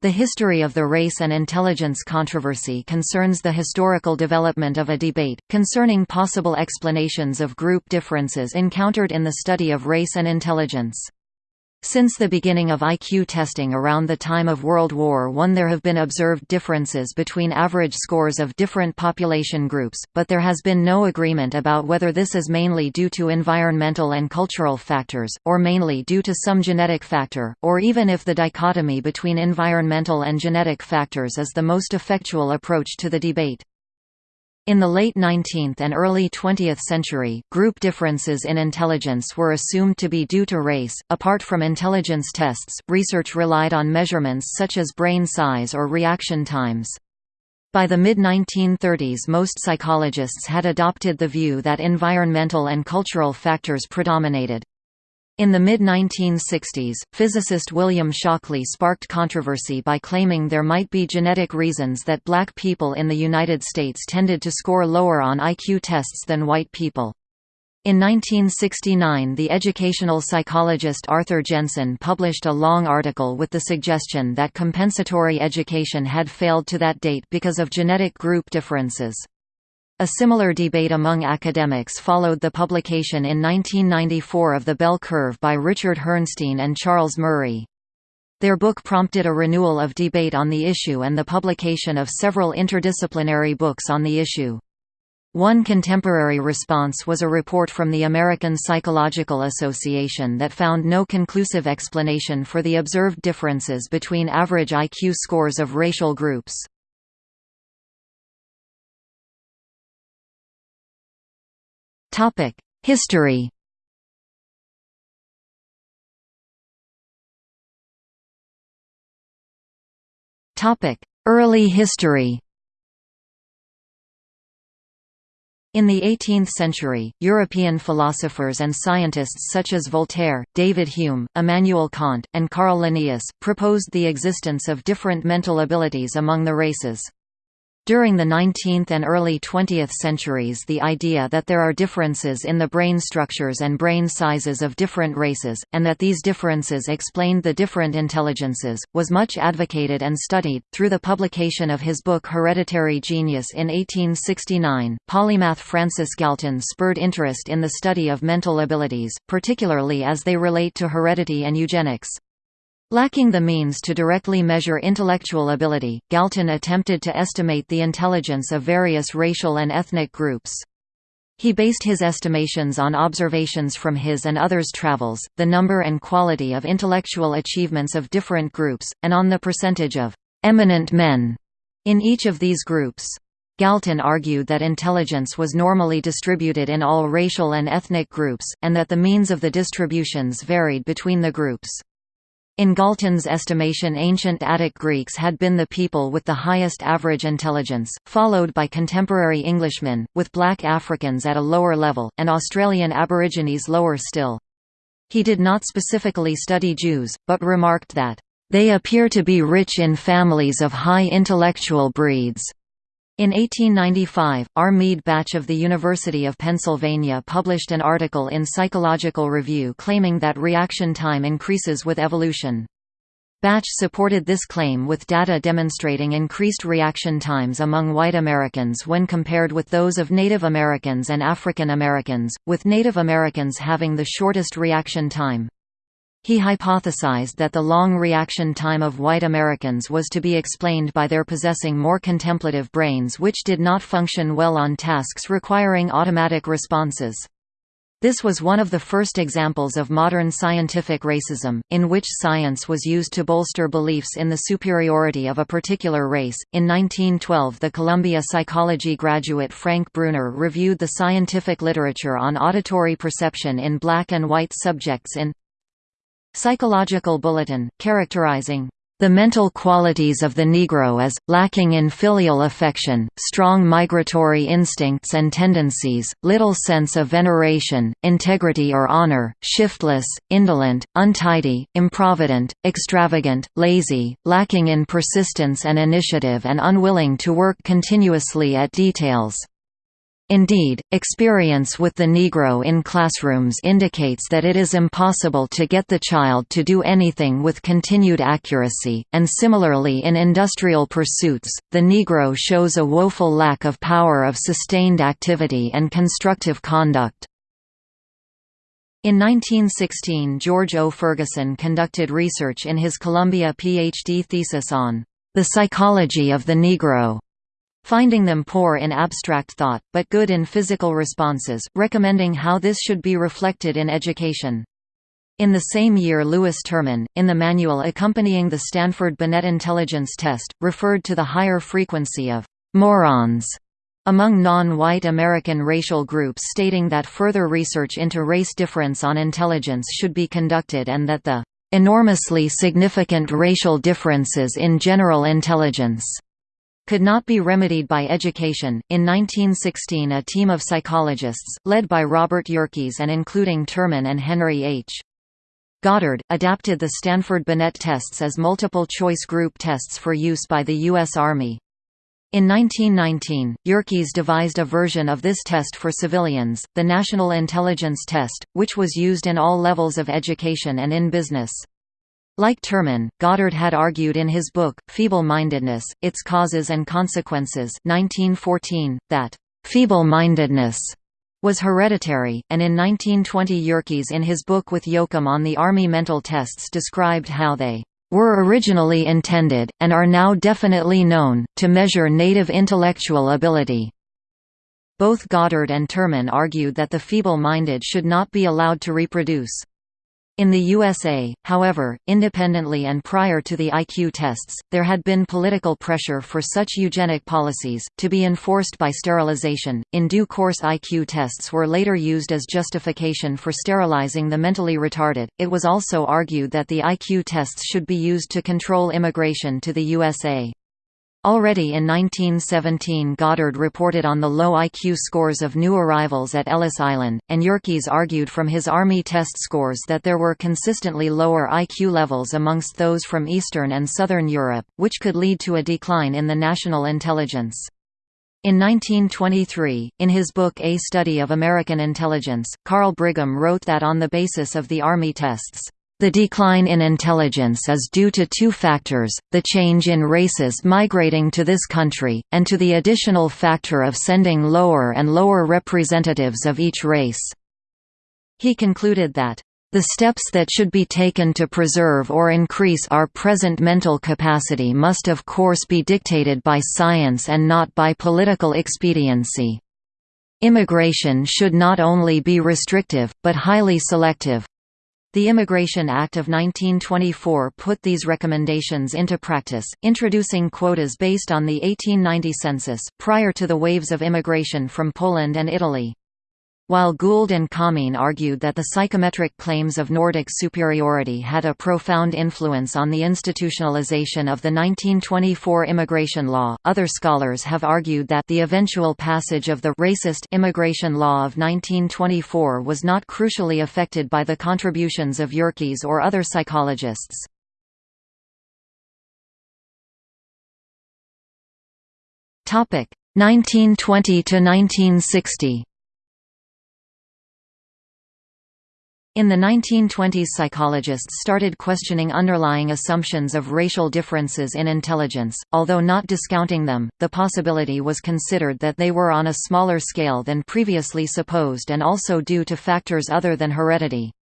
The history of the race and intelligence controversy concerns the historical development of a debate, concerning possible explanations of group differences encountered in the study of race and intelligence. Since the beginning of IQ testing around the time of World War I there have been observed differences between average scores of different population groups, but there has been no agreement about whether this is mainly due to environmental and cultural factors, or mainly due to some genetic factor, or even if the dichotomy between environmental and genetic factors is the most effectual approach to the debate. In the late 19th and early 20th century, group differences in intelligence were assumed to be due to race. Apart from intelligence tests, research relied on measurements such as brain size or reaction times. By the mid-1930s most psychologists had adopted the view that environmental and cultural factors predominated. In the mid-1960s, physicist William Shockley sparked controversy by claiming there might be genetic reasons that black people in the United States tended to score lower on IQ tests than white people. In 1969 the educational psychologist Arthur Jensen published a long article with the suggestion that compensatory education had failed to that date because of genetic group differences. A similar debate among academics followed the publication in 1994 of The Bell Curve by Richard Herrnstein and Charles Murray. Their book prompted a renewal of debate on the issue and the publication of several interdisciplinary books on the issue. One contemporary response was a report from the American Psychological Association that found no conclusive explanation for the observed differences between average IQ scores of racial groups. History Early history In the 18th century, European philosophers and scientists such as Voltaire, David Hume, Immanuel Kant, and Carl Linnaeus, proposed the existence of different mental abilities among the races. During the 19th and early 20th centuries the idea that there are differences in the brain structures and brain sizes of different races, and that these differences explained the different intelligences, was much advocated and studied. Through the publication of his book Hereditary Genius in 1869, polymath Francis Galton spurred interest in the study of mental abilities, particularly as they relate to heredity and eugenics. Lacking the means to directly measure intellectual ability, Galton attempted to estimate the intelligence of various racial and ethnic groups. He based his estimations on observations from his and others' travels, the number and quality of intellectual achievements of different groups, and on the percentage of «eminent men» in each of these groups. Galton argued that intelligence was normally distributed in all racial and ethnic groups, and that the means of the distributions varied between the groups. In Galton's estimation ancient Attic Greeks had been the people with the highest average intelligence, followed by contemporary Englishmen, with black Africans at a lower level, and Australian Aborigines lower still. He did not specifically study Jews, but remarked that, "...they appear to be rich in families of high intellectual breeds." In 1895, R. Meade Bache of the University of Pennsylvania published an article in Psychological Review claiming that reaction time increases with evolution. Batch supported this claim with data demonstrating increased reaction times among white Americans when compared with those of Native Americans and African Americans, with Native Americans having the shortest reaction time. He hypothesized that the long reaction time of white Americans was to be explained by their possessing more contemplative brains which did not function well on tasks requiring automatic responses. This was one of the first examples of modern scientific racism, in which science was used to bolster beliefs in the superiority of a particular race. In 1912, the Columbia psychology graduate Frank Bruner reviewed the scientific literature on auditory perception in black and white subjects in Psychological Bulletin, characterizing the mental qualities of the Negro as, lacking in filial affection, strong migratory instincts and tendencies, little sense of veneration, integrity or honor, shiftless, indolent, untidy, improvident, extravagant, lazy, lacking in persistence and initiative and unwilling to work continuously at details. Indeed, experience with the Negro in classrooms indicates that it is impossible to get the child to do anything with continued accuracy, and similarly in industrial pursuits, the Negro shows a woeful lack of power of sustained activity and constructive conduct. In 1916 George O. Ferguson conducted research in his Columbia PhD thesis on the psychology of the Negro finding them poor in abstract thought, but good in physical responses, recommending how this should be reflected in education. In the same year Lewis Terman, in the manual accompanying the Stanford Binet Intelligence Test, referred to the higher frequency of «morons» among non-white American racial groups stating that further research into race difference on intelligence should be conducted and that the «enormously significant racial differences in general intelligence» could not be remedied by education. In 1916, a team of psychologists, led by Robert Yerkes and including Terman and Henry H. Goddard, adapted the Stanford Binet tests as multiple-choice group tests for use by the U.S. Army. In 1919, Yerkes devised a version of this test for civilians, the National Intelligence Test, which was used in all levels of education and in business. Like Terman, Goddard had argued in his book, Feeble-Mindedness, Its Causes and Consequences 1914, that «feeble-mindedness» was hereditary, and in 1920 Yerkes in his book with Yoakum on the Army mental tests described how they were originally intended, and are now definitely known, to measure native intellectual ability. Both Goddard and Terman argued that the feeble-minded should not be allowed to reproduce. In the USA, however, independently and prior to the IQ tests, there had been political pressure for such eugenic policies, to be enforced by sterilization. In due course, IQ tests were later used as justification for sterilizing the mentally retarded. It was also argued that the IQ tests should be used to control immigration to the USA. Already in 1917 Goddard reported on the low IQ scores of new arrivals at Ellis Island, and Yerkes argued from his Army test scores that there were consistently lower IQ levels amongst those from Eastern and Southern Europe, which could lead to a decline in the national intelligence. In 1923, in his book A Study of American Intelligence, Carl Brigham wrote that on the basis of the Army tests, the decline in intelligence is due to two factors, the change in races migrating to this country, and to the additional factor of sending lower and lower representatives of each race. He concluded that, "...the steps that should be taken to preserve or increase our present mental capacity must of course be dictated by science and not by political expediency. Immigration should not only be restrictive, but highly selective, the Immigration Act of 1924 put these recommendations into practice, introducing quotas based on the 1890 census, prior to the waves of immigration from Poland and Italy. While Gould and Kamin argued that the psychometric claims of Nordic superiority had a profound influence on the institutionalization of the 1924 immigration law, other scholars have argued that the eventual passage of the racist immigration law of 1924 was not crucially affected by the contributions of Yerkes or other psychologists. Topic 1920 to 1960. In the 1920s psychologists started questioning underlying assumptions of racial differences in intelligence, although not discounting them, the possibility was considered that they were on a smaller scale than previously supposed and also due to factors other than heredity.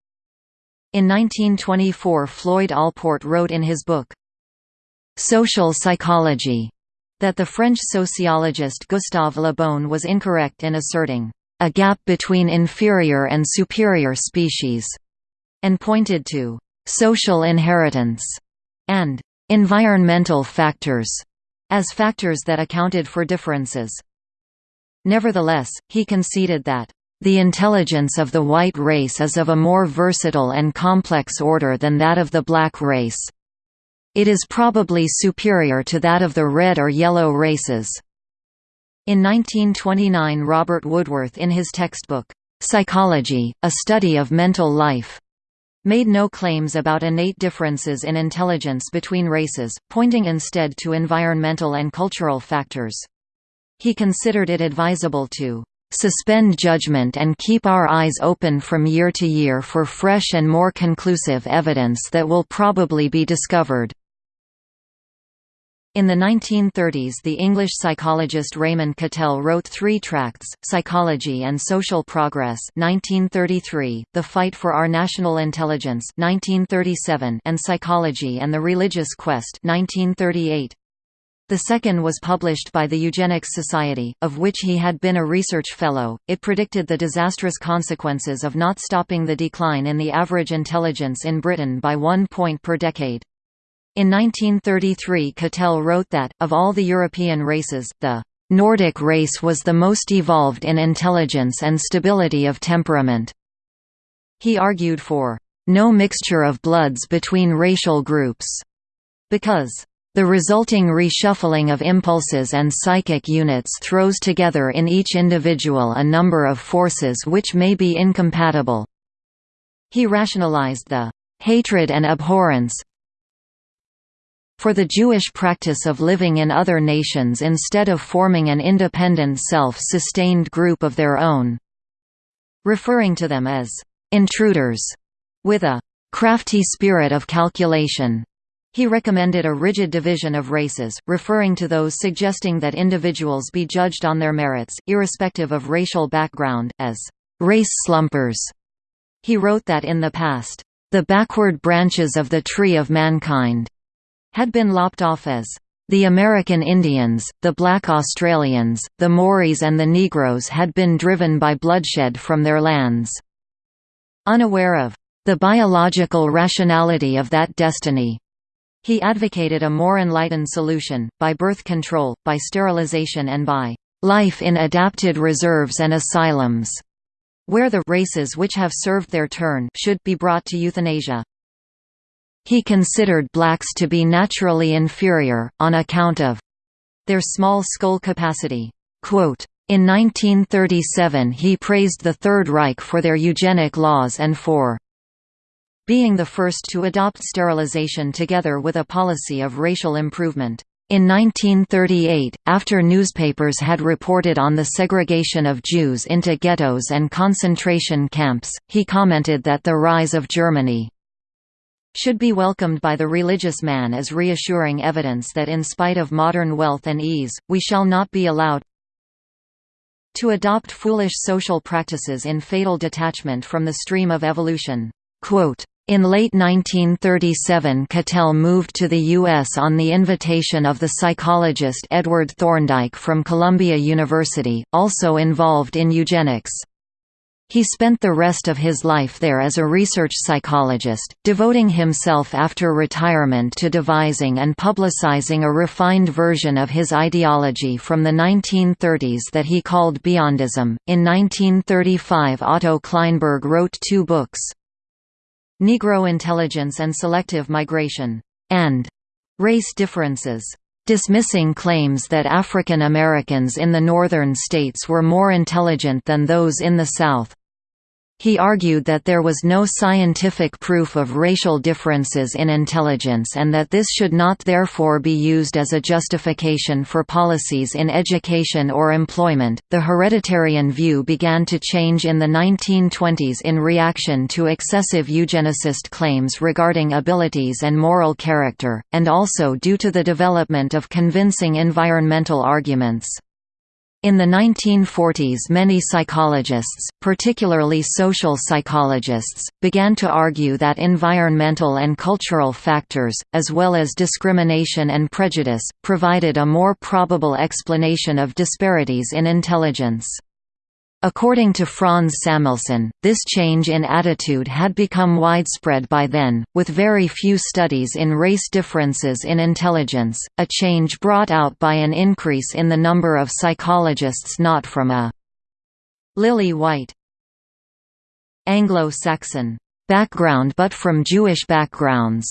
In 1924 Floyd Allport wrote in his book, "'Social Psychology' that the French sociologist Gustave Le Bon was incorrect in asserting a gap between inferior and superior species, and pointed to social inheritance and environmental factors as factors that accounted for differences. Nevertheless, he conceded that the intelligence of the white race is of a more versatile and complex order than that of the black race. It is probably superior to that of the red or yellow races. In 1929 Robert Woodworth in his textbook, "'Psychology, A Study of Mental Life' made no claims about innate differences in intelligence between races, pointing instead to environmental and cultural factors. He considered it advisable to suspend judgment and keep our eyes open from year to year for fresh and more conclusive evidence that will probably be discovered." In the 1930s the English psychologist Raymond Cattell wrote three tracts, Psychology and Social Progress 1933, The Fight for Our National Intelligence 1937, and Psychology and the Religious Quest 1938. The second was published by the Eugenics Society, of which he had been a research fellow. It predicted the disastrous consequences of not stopping the decline in the average intelligence in Britain by one point per decade. In 1933 Cattell wrote that, of all the European races, the Nordic race was the most evolved in intelligence and stability of temperament. He argued for no mixture of bloods between racial groups, because the resulting reshuffling of impulses and psychic units throws together in each individual a number of forces which may be incompatible. He rationalized the hatred and abhorrence for the Jewish practice of living in other nations instead of forming an independent self-sustained group of their own. Referring to them as «intruders» with a «crafty spirit of calculation». He recommended a rigid division of races, referring to those suggesting that individuals be judged on their merits, irrespective of racial background, as «race slumpers». He wrote that in the past, "...the backward branches of the tree of mankind had been lopped off as the American Indians, the black Australians, the Maoris and the Negroes had been driven by bloodshed from their lands. Unaware of the biological rationality of that destiny, he advocated a more enlightened solution, by birth control, by sterilization and by life in adapted reserves and asylums, where the races which have served their turn should be brought to euthanasia. He considered blacks to be naturally inferior, on account of their small skull capacity. In 1937 he praised the Third Reich for their eugenic laws and for being the first to adopt sterilization together with a policy of racial improvement. In 1938, after newspapers had reported on the segregation of Jews into ghettos and concentration camps, he commented that the rise of Germany should be welcomed by the religious man as reassuring evidence that in spite of modern wealth and ease, we shall not be allowed to adopt foolish social practices in fatal detachment from the stream of evolution." In late 1937 Cattell moved to the U.S. on the invitation of the psychologist Edward Thorndike from Columbia University, also involved in eugenics. He spent the rest of his life there as a research psychologist, devoting himself after retirement to devising and publicizing a refined version of his ideology from the 1930s that he called Beyondism. In 1935, Otto Klineberg wrote two books Negro Intelligence and Selective Migration, and Race Differences dismissing claims that African Americans in the northern states were more intelligent than those in the South. He argued that there was no scientific proof of racial differences in intelligence and that this should not therefore be used as a justification for policies in education or employment. The hereditarian view began to change in the 1920s in reaction to excessive eugenicist claims regarding abilities and moral character, and also due to the development of convincing environmental arguments. In the 1940s many psychologists, particularly social psychologists, began to argue that environmental and cultural factors, as well as discrimination and prejudice, provided a more probable explanation of disparities in intelligence. According to Franz Samuelson, this change in attitude had become widespread by then, with very few studies in race differences in intelligence, a change brought out by an increase in the number of psychologists not from a lily white Anglo-Saxon background but from Jewish backgrounds.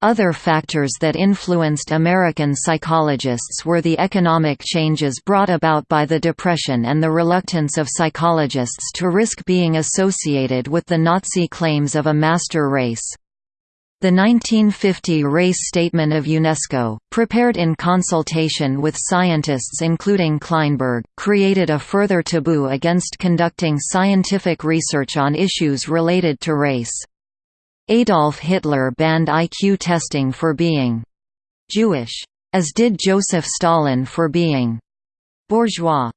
Other factors that influenced American psychologists were the economic changes brought about by the Depression and the reluctance of psychologists to risk being associated with the Nazi claims of a master race. The 1950 Race Statement of UNESCO, prepared in consultation with scientists including Klineberg, created a further taboo against conducting scientific research on issues related to race. Adolf Hitler banned IQ testing for being Jewish, as did Joseph Stalin for being bourgeois.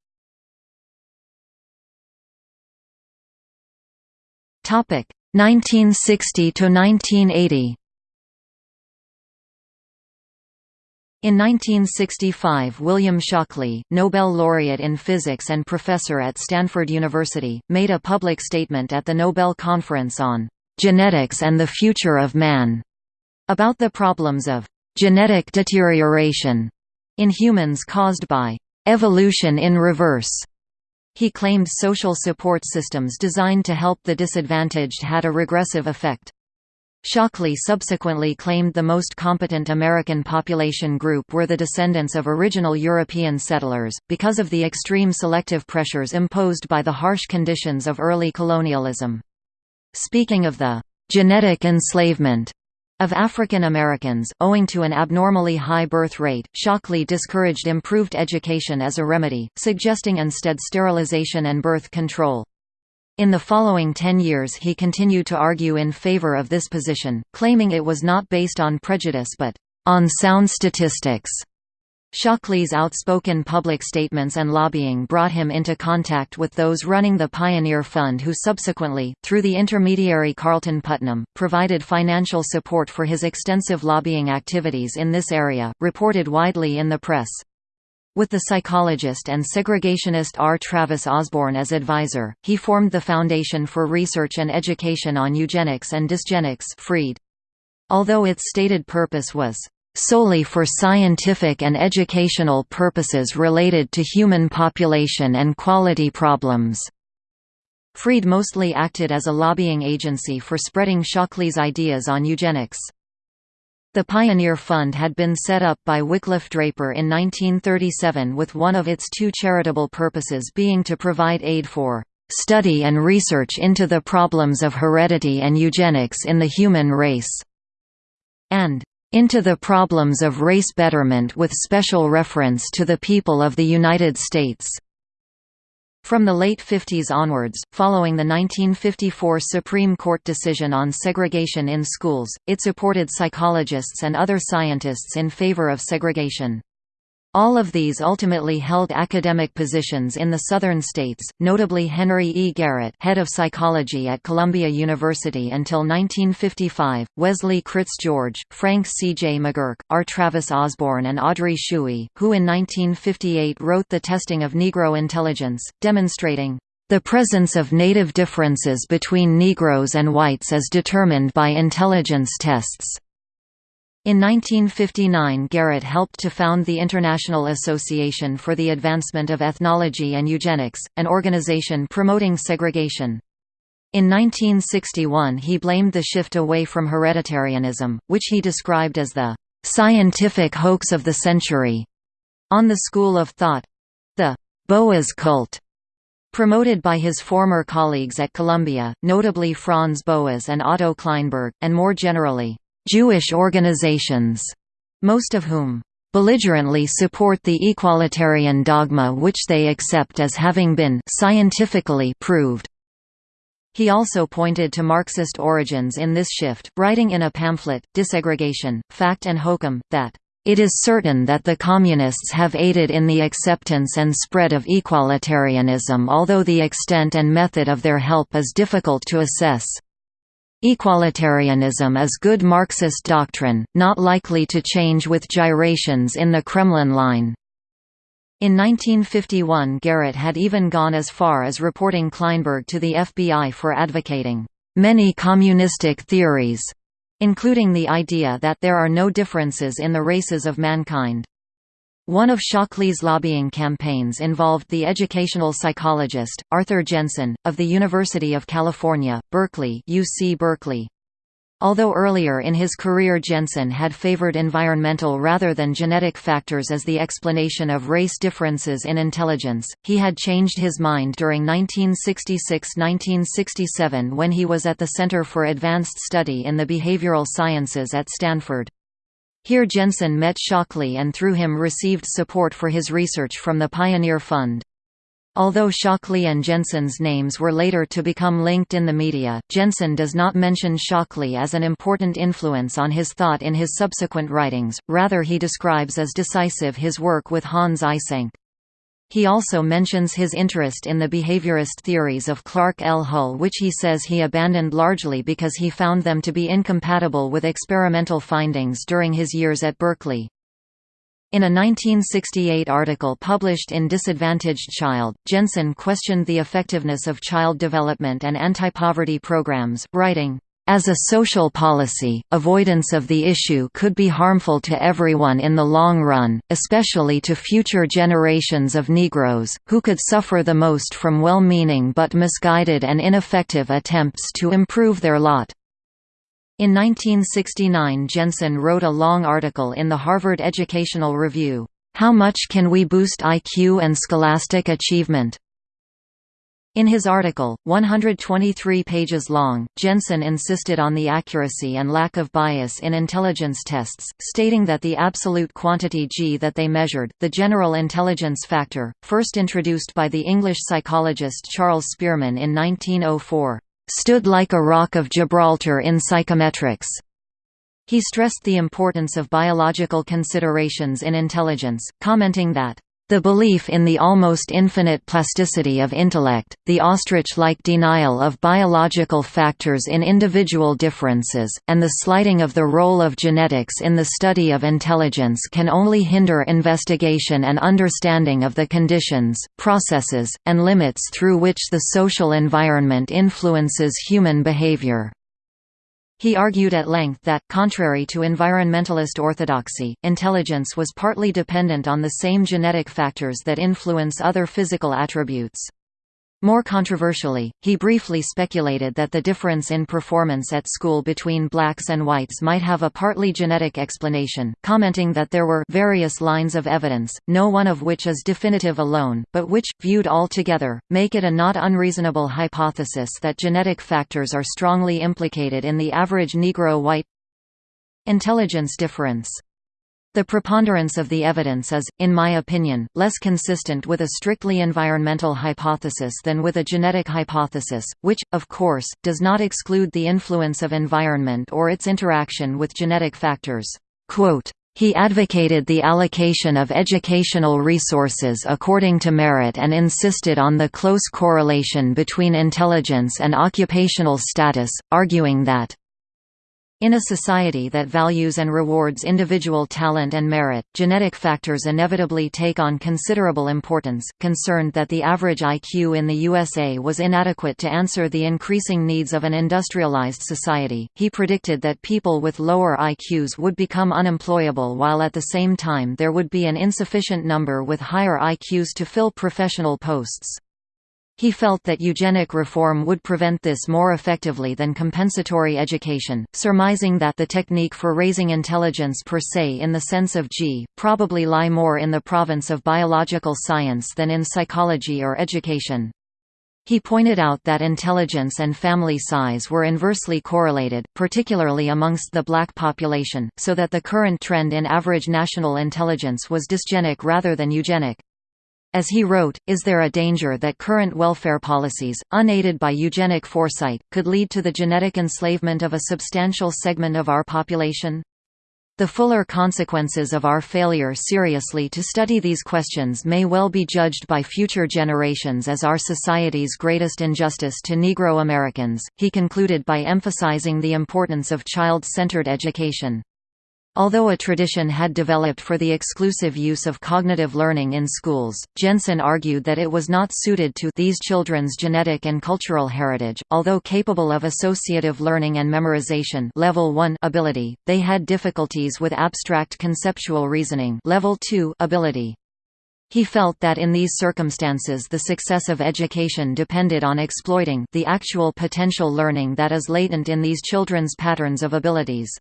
Topic 1960 to 1980. In 1965 William Shockley, Nobel laureate in physics and professor at Stanford University, made a public statement at the Nobel Conference on "...genetics and the future of man", about the problems of "...genetic deterioration", in humans caused by "...evolution in reverse", he claimed social support systems designed to help the disadvantaged had a regressive effect. Shockley subsequently claimed the most competent American population group were the descendants of original European settlers, because of the extreme selective pressures imposed by the harsh conditions of early colonialism. Speaking of the genetic enslavement of African Americans, owing to an abnormally high birth rate, Shockley discouraged improved education as a remedy, suggesting instead sterilization and birth control. In the following ten years he continued to argue in favor of this position, claiming it was not based on prejudice but, "...on sound statistics." Shockley's outspoken public statements and lobbying brought him into contact with those running the Pioneer Fund who subsequently, through the intermediary Carlton Putnam, provided financial support for his extensive lobbying activities in this area, reported widely in the press. With the psychologist and segregationist R. Travis Osborne as advisor, he formed the Foundation for Research and Education on Eugenics and Dysgenics Freed. Although its stated purpose was solely for scientific and educational purposes related to human population and quality problems. Freed mostly acted as a lobbying agency for spreading Shockley's ideas on eugenics. The Pioneer Fund had been set up by Wycliffe Draper in 1937 with one of its two charitable purposes being to provide aid for study and research into the problems of heredity and eugenics in the human race, and into the problems of race betterment with special reference to the people of the United States. From the late 50s onwards, following the 1954 Supreme Court decision on segregation in schools, it supported psychologists and other scientists in favor of segregation. All of these ultimately held academic positions in the southern states, notably Henry E. Garrett head of psychology at Columbia University until 1955, Wesley Critz George, Frank C. J. McGurk, R. Travis Osborne and Audrey Shuey, who in 1958 wrote The Testing of Negro Intelligence, demonstrating the presence of native differences between Negroes and whites as determined by intelligence tests. In 1959 Garrett helped to found the International Association for the Advancement of Ethnology and Eugenics, an organization promoting segregation. In 1961 he blamed the shift away from hereditarianism, which he described as the "...scientific hoax of the century", on the school of thought—the Boas cult, promoted by his former colleagues at Columbia, notably Franz Boas and Otto Klineberg, and more generally, Jewish organizations, most of whom belligerently support the equalitarian dogma which they accept as having been scientifically proved. He also pointed to Marxist origins in this shift, writing in a pamphlet, Desegregation, Fact and Hokum, that it is certain that the Communists have aided in the acceptance and spread of equalitarianism although the extent and method of their help is difficult to assess. Equalitarianism is good Marxist doctrine, not likely to change with gyrations in the Kremlin line. In 1951 Garrett had even gone as far as reporting Klineberg to the FBI for advocating many communistic theories, including the idea that there are no differences in the races of mankind. One of Shockley's lobbying campaigns involved the educational psychologist, Arthur Jensen, of the University of California, Berkeley UC Berkeley. Although earlier in his career Jensen had favored environmental rather than genetic factors as the explanation of race differences in intelligence, he had changed his mind during 1966–1967 when he was at the Center for Advanced Study in the Behavioral Sciences at Stanford. Here Jensen met Shockley and through him received support for his research from the Pioneer Fund. Although Shockley and Jensen's names were later to become linked in the media, Jensen does not mention Shockley as an important influence on his thought in his subsequent writings, rather he describes as decisive his work with Hans Eysenck. He also mentions his interest in the behaviorist theories of Clark L. Hull which he says he abandoned largely because he found them to be incompatible with experimental findings during his years at Berkeley. In a 1968 article published in Disadvantaged Child, Jensen questioned the effectiveness of child development and anti-poverty programs, writing, as a social policy, avoidance of the issue could be harmful to everyone in the long run, especially to future generations of Negroes, who could suffer the most from well-meaning but misguided and ineffective attempts to improve their lot. In 1969 Jensen wrote a long article in the Harvard Educational Review, "'How Much Can We Boost IQ and Scholastic Achievement?' In his article, 123 pages long, Jensen insisted on the accuracy and lack of bias in intelligence tests, stating that the absolute quantity G that they measured, the general intelligence factor, first introduced by the English psychologist Charles Spearman in 1904, stood like a rock of Gibraltar in psychometrics. He stressed the importance of biological considerations in intelligence, commenting that the belief in the almost infinite plasticity of intellect, the ostrich-like denial of biological factors in individual differences, and the slighting of the role of genetics in the study of intelligence can only hinder investigation and understanding of the conditions, processes, and limits through which the social environment influences human behavior. He argued at length that, contrary to environmentalist orthodoxy, intelligence was partly dependent on the same genetic factors that influence other physical attributes. More controversially, he briefly speculated that the difference in performance at school between blacks and whites might have a partly genetic explanation, commenting that there were various lines of evidence, no one of which is definitive alone, but which, viewed all together, make it a not unreasonable hypothesis that genetic factors are strongly implicated in the average Negro-white intelligence difference. The preponderance of the evidence is, in my opinion, less consistent with a strictly environmental hypothesis than with a genetic hypothesis, which, of course, does not exclude the influence of environment or its interaction with genetic factors. Quote, he advocated the allocation of educational resources according to merit and insisted on the close correlation between intelligence and occupational status, arguing that in a society that values and rewards individual talent and merit, genetic factors inevitably take on considerable importance. Concerned that the average IQ in the USA was inadequate to answer the increasing needs of an industrialized society, he predicted that people with lower IQs would become unemployable while at the same time there would be an insufficient number with higher IQs to fill professional posts. He felt that eugenic reform would prevent this more effectively than compensatory education, surmising that the technique for raising intelligence per se in the sense of G, probably lie more in the province of biological science than in psychology or education. He pointed out that intelligence and family size were inversely correlated, particularly amongst the black population, so that the current trend in average national intelligence was dysgenic rather than eugenic. As he wrote, is there a danger that current welfare policies, unaided by eugenic foresight, could lead to the genetic enslavement of a substantial segment of our population? The fuller consequences of our failure seriously to study these questions may well be judged by future generations as our society's greatest injustice to Negro Americans, he concluded by emphasizing the importance of child-centered education. Although a tradition had developed for the exclusive use of cognitive learning in schools, Jensen argued that it was not suited to these children's genetic and cultural heritage. Although capable of associative learning and memorization level 1 ability, they had difficulties with abstract conceptual reasoning level 2 ability. He felt that in these circumstances the success of education depended on exploiting the actual potential learning that is latent in these children's patterns of abilities.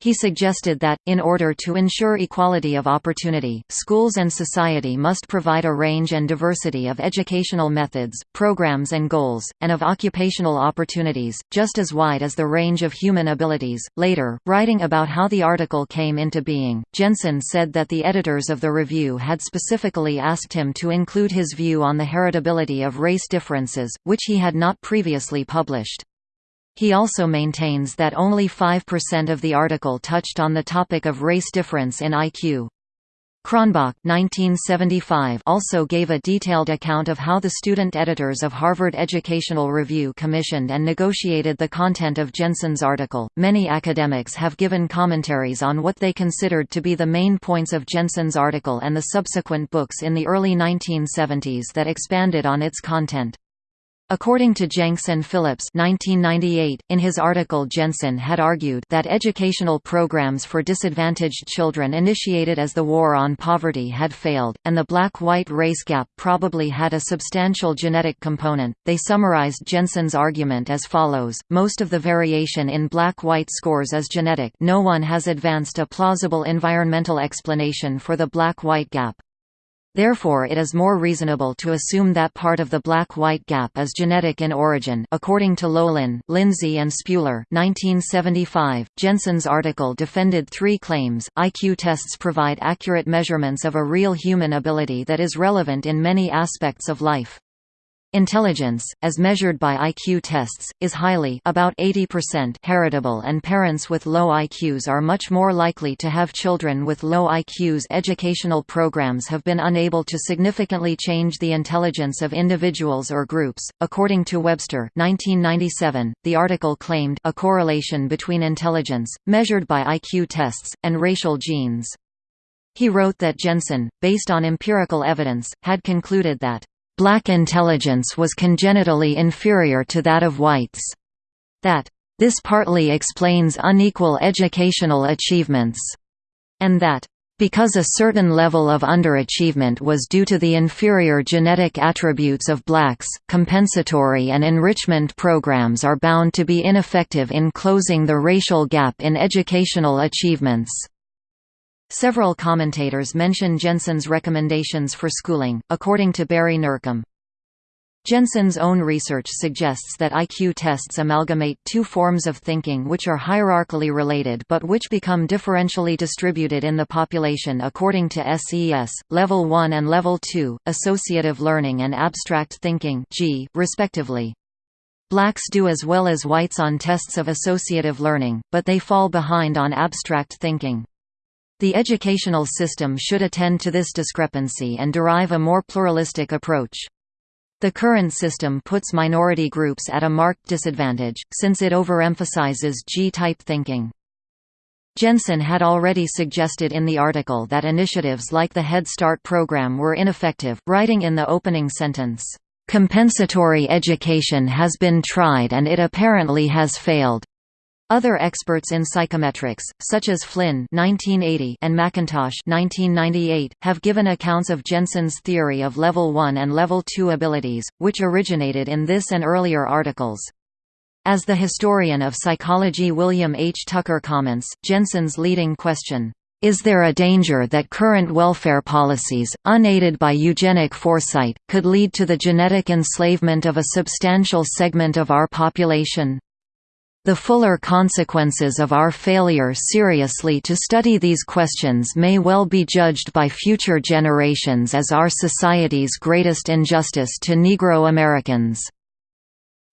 He suggested that, in order to ensure equality of opportunity, schools and society must provide a range and diversity of educational methods, programs and goals, and of occupational opportunities, just as wide as the range of human abilities. Later, writing about how the article came into being, Jensen said that the editors of the review had specifically asked him to include his view on the heritability of race differences, which he had not previously published. He also maintains that only 5% of the article touched on the topic of race difference in IQ. Cronbach 1975 also gave a detailed account of how the student editors of Harvard Educational Review commissioned and negotiated the content of Jensen's article. Many academics have given commentaries on what they considered to be the main points of Jensen's article and the subsequent books in the early 1970s that expanded on its content. According to Jencks and Phillips 1998, in his article Jensen had argued that educational programs for disadvantaged children initiated as the War on Poverty had failed, and the black-white race gap probably had a substantial genetic component. They summarized Jensen's argument as follows, most of the variation in black-white scores is genetic no one has advanced a plausible environmental explanation for the black-white gap. Therefore it is more reasonable to assume that part of the black-white gap is genetic in origin according to Loehlin, Lindzey and Spuhler 1975. Jensen's article defended three claims, IQ tests provide accurate measurements of a real human ability that is relevant in many aspects of life. Intelligence, as measured by IQ tests, is highly about 80% heritable and parents with low IQs are much more likely to have children with low IQs. Educational programs have been unable to significantly change the intelligence of individuals or groups. According to Webster, 1997, the article claimed a correlation between intelligence, measured by IQ tests, and racial genes. He wrote that Jensen, based on empirical evidence, had concluded that black intelligence was congenitally inferior to that of whites. That, "...this partly explains unequal educational achievements," and that, because a certain level of underachievement was due to the inferior genetic attributes of blacks, compensatory and enrichment programs are bound to be ineffective in closing the racial gap in educational achievements. Several commentators mention Jensen's recommendations for schooling, according to Barry Nurcombe. Jensen's own research suggests that IQ tests amalgamate two forms of thinking which are hierarchically related but which become differentially distributed in the population according to SES, Level 1 and Level 2, Associative Learning and Abstract Thinking G, respectively. Blacks do as well as whites on tests of associative learning, but they fall behind on abstract thinking. The educational system should attend to this discrepancy and derive a more pluralistic approach. The current system puts minority groups at a marked disadvantage, since it overemphasizes G-type thinking. Jensen had already suggested in the article that initiatives like the Head Start program were ineffective, writing in the opening sentence, "...compensatory education has been tried and it apparently has failed." Other experts in psychometrics, such as Flynn (1980) and McIntosh (1998), have given accounts of Jensen's theory of level 1 and level 2 abilities, which originated in this and earlier articles. As the historian of psychology William H. Tucker comments, Jensen's leading question, is there a danger that current welfare policies, unaided by eugenic foresight, could lead to the genetic enslavement of a substantial segment of our population? The fuller consequences of our failure seriously to study these questions may well be judged by future generations as our society's greatest injustice to Negro Americans."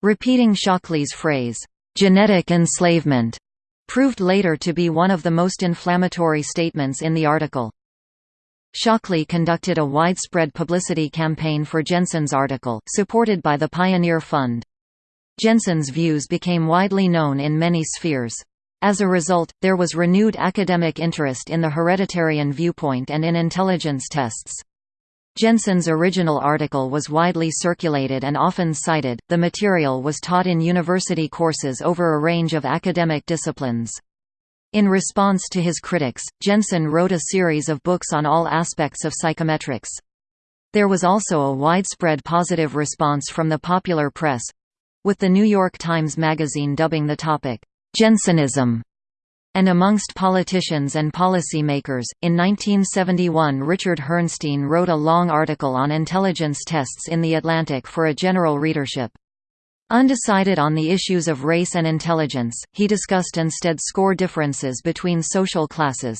Repeating Shockley's phrase, "'genetic enslavement' proved later to be one of the most inflammatory statements in the article. Shockley conducted a widespread publicity campaign for Jensen's article, supported by the Pioneer Fund. Jensen's views became widely known in many spheres. As a result, there was renewed academic interest in the hereditarian viewpoint and in intelligence tests. Jensen's original article was widely circulated and often cited. The material was taught in university courses over a range of academic disciplines. In response to his critics, Jensen wrote a series of books on all aspects of psychometrics. There was also a widespread positive response from the popular press with The New York Times Magazine dubbing the topic, Jensenism, and amongst politicians and policymakers. In 1971, Richard Herrnstein wrote a long article on intelligence tests in The Atlantic for a general readership. Undecided on the issues of race and intelligence, he discussed instead score differences between social classes.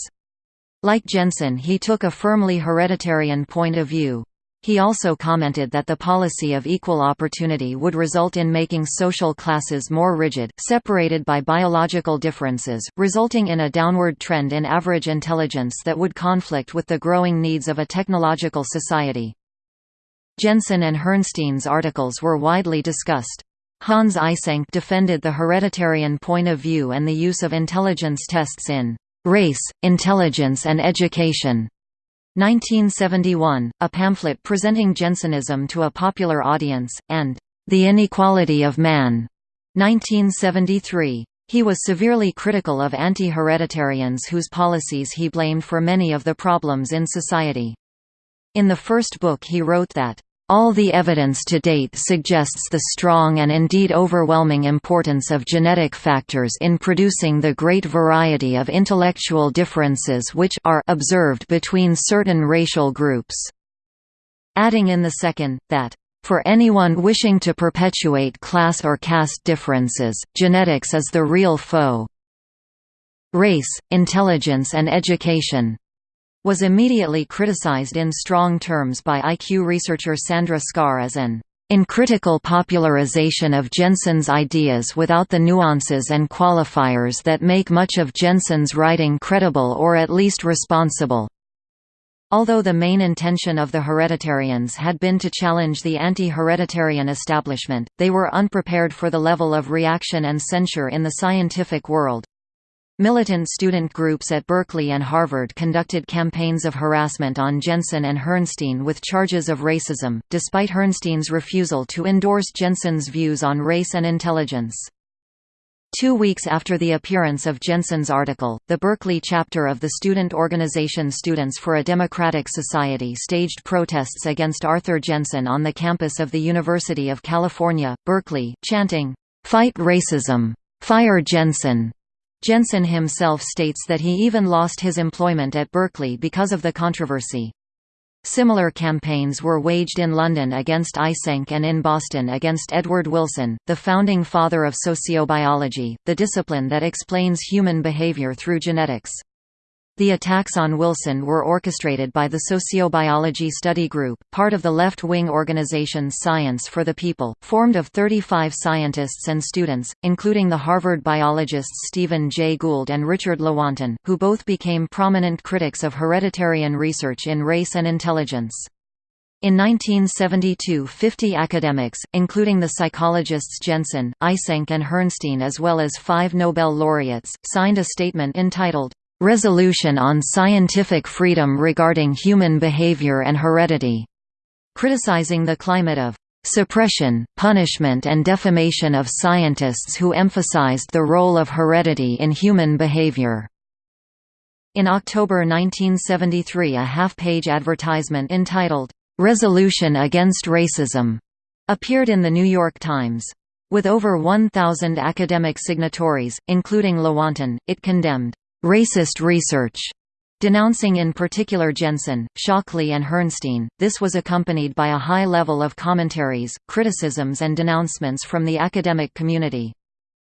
Like Jensen he took a firmly hereditarian point of view. He also commented that the policy of equal opportunity would result in making social classes more rigid, separated by biological differences, resulting in a downward trend in average intelligence that would conflict with the growing needs of a technological society. Jensen and Herrnstein's articles were widely discussed. Hans Eysenck defended the hereditarian point of view and the use of intelligence tests in "'Race, Intelligence and Education' 1971, a pamphlet presenting Jensenism to a popular audience, and The Inequality of Man, 1973. He was severely critical of anti-hereditarians whose policies he blamed for many of the problems in society. In the first book he wrote that all the evidence to date suggests the strong and indeed overwhelming importance of genetic factors in producing the great variety of intellectual differences which are observed between certain racial groups. Adding in the second, that for anyone wishing to perpetuate class or caste differences, genetics is the real foe. Race, intelligence and education was immediately criticized in strong terms by IQ researcher Sandra Scarr as an uncritical popularization of Jensen's ideas without the nuances and qualifiers that make much of Jensen's writing credible or at least responsible. Although the main intention of the hereditarians had been to challenge the anti-hereditarian establishment, they were unprepared for the level of reaction and censure in the scientific world. Militant student groups at Berkeley and Harvard conducted campaigns of harassment on Jensen and Herrnstein with charges of racism, despite Herrnstein's refusal to endorse Jensen's views on race and intelligence. Two weeks after the appearance of Jensen's article, the Berkeley chapter of the student organization Students for a Democratic Society staged protests against Arthur Jensen on the campus of the University of California, Berkeley, chanting, "'Fight Racism! Fire Jensen!' Jensen himself states that he even lost his employment at Berkeley because of the controversy. Similar campaigns were waged in London against Eysenck and in Boston against Edward Wilson, the founding father of sociobiology, the discipline that explains human behavior through genetics. The attacks on Wilson were orchestrated by the Sociobiology Study Group, part of the left-wing organization Science for the People, formed of 35 scientists and students, including the Harvard biologists Stephen Jay Gould and Richard Lewontin, who both became prominent critics of hereditarian research in race and intelligence. In 1972 50 academics, including the psychologists Jensen, Eysenck and Herrnstein as well as five Nobel laureates, signed a statement entitled, Resolution on Scientific Freedom Regarding Human Behavior and Heredity, criticizing the climate of suppression, punishment and defamation of scientists who emphasized the role of heredity in human behavior. In October 1973 a half-page advertisement entitled, "'Resolution Against Racism' appeared in The New York Times. With over 1,000 academic signatories, including Lewontin, it condemned racist research, denouncing in particular Jensen, Shockley and Herrnstein. This was accompanied by a high level of commentaries, criticisms and denouncements from the academic community.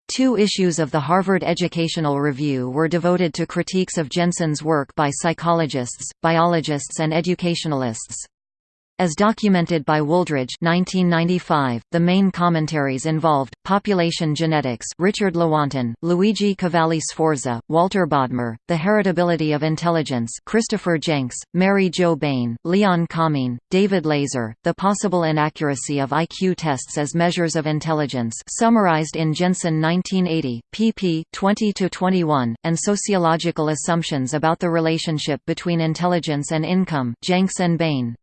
Two issues of the Harvard Educational Review were devoted to critiques of Jensen's work by psychologists, biologists and educationalists. As documented by Wooldridge 1995, the main commentaries involved, Population Genetics Richard Lewontin, Luigi Cavalli Sforza, Walter Bodmer, The Heritability of Intelligence Christopher Jencks, Mary Jo Bain, Leon Kamin, David Layzer, The Possible Inaccuracy of IQ Tests as Measures of Intelligence summarized in Jensen 1980, pp. 20–21, and Sociological Assumptions about the Relationship between Intelligence and Income Jencks and Bain.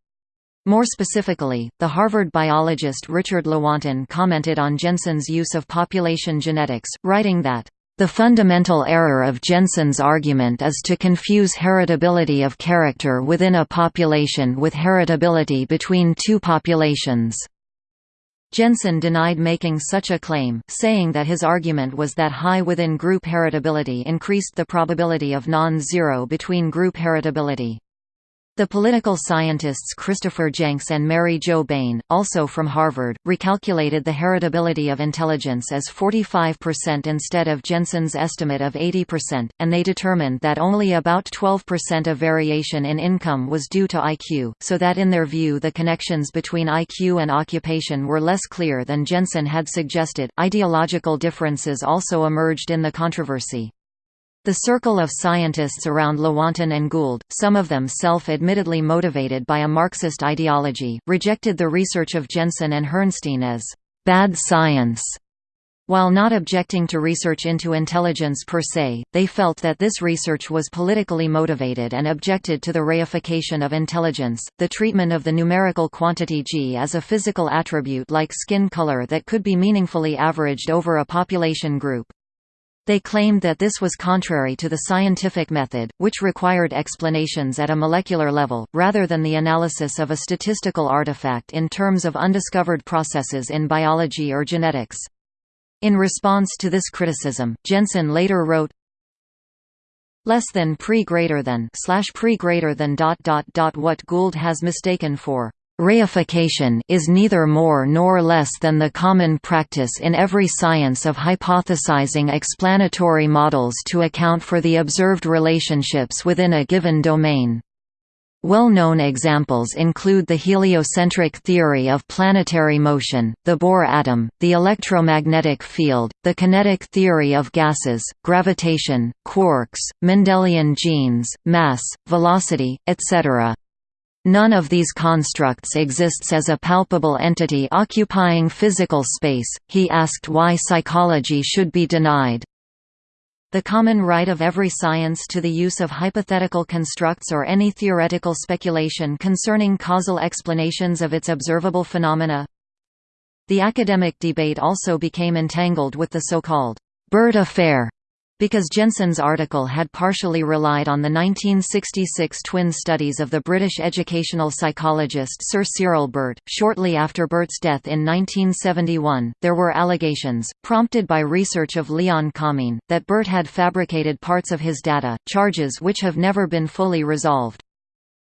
More specifically, the Harvard biologist Richard Lewontin commented on Jensen's use of population genetics, writing that, The fundamental error of Jensen's argument is to confuse heritability of character within a population with heritability between two populations. Jensen denied making such a claim, saying that his argument was that high within-group heritability increased the probability of non-zero between-group heritability. The political scientists Christopher Jencks and Mary Jo Bain, also from Harvard, recalculated the heritability of intelligence as 45% instead of Jensen's estimate of 80%, and they determined that only about 12% of variation in income was due to IQ, so that in their view the connections between IQ and occupation were less clear than Jensen had suggested. Ideological differences also emerged in the controversy. The circle of scientists around Lewontin and Gould, some of them self-admittedly motivated by a Marxist ideology, rejected the research of Jensen and Herrnstein as «bad science». While not objecting to research into intelligence per se, they felt that this research was politically motivated and objected to the reification of intelligence, the treatment of the numerical quantity g as a physical attribute like skin color that could be meaningfully averaged over a population group. They claimed that this was contrary to the scientific method, which required explanations at a molecular level, rather than the analysis of a statistical artifact in terms of undiscovered processes in biology or genetics. In response to this criticism, Jensen later wrote, less than pre greater than slash pre greater than dot dot dot what Gould has mistaken for Reification is neither more nor less than the common practice in every science of hypothesizing explanatory models to account for the observed relationships within a given domain. Well-known examples include the heliocentric theory of planetary motion, the Bohr atom, the electromagnetic field, the kinetic theory of gases, gravitation, quarks, Mendelian genes, mass, velocity, etc. None of these constructs exists as a palpable entity occupying physical space. He asked why psychology should be denied. The common right of every science to the use of hypothetical constructs or any theoretical speculation concerning causal explanations of its observable phenomena. The academic debate also became entangled with the so-called Burt affair, because Jensen's article had partially relied on the 1966 twin studies of the British educational psychologist Sir Cyril Burt, shortly after Burt's death in 1971, there were allegations, prompted by research of Leon Kamin, that Burt had fabricated parts of his data, charges which have never been fully resolved.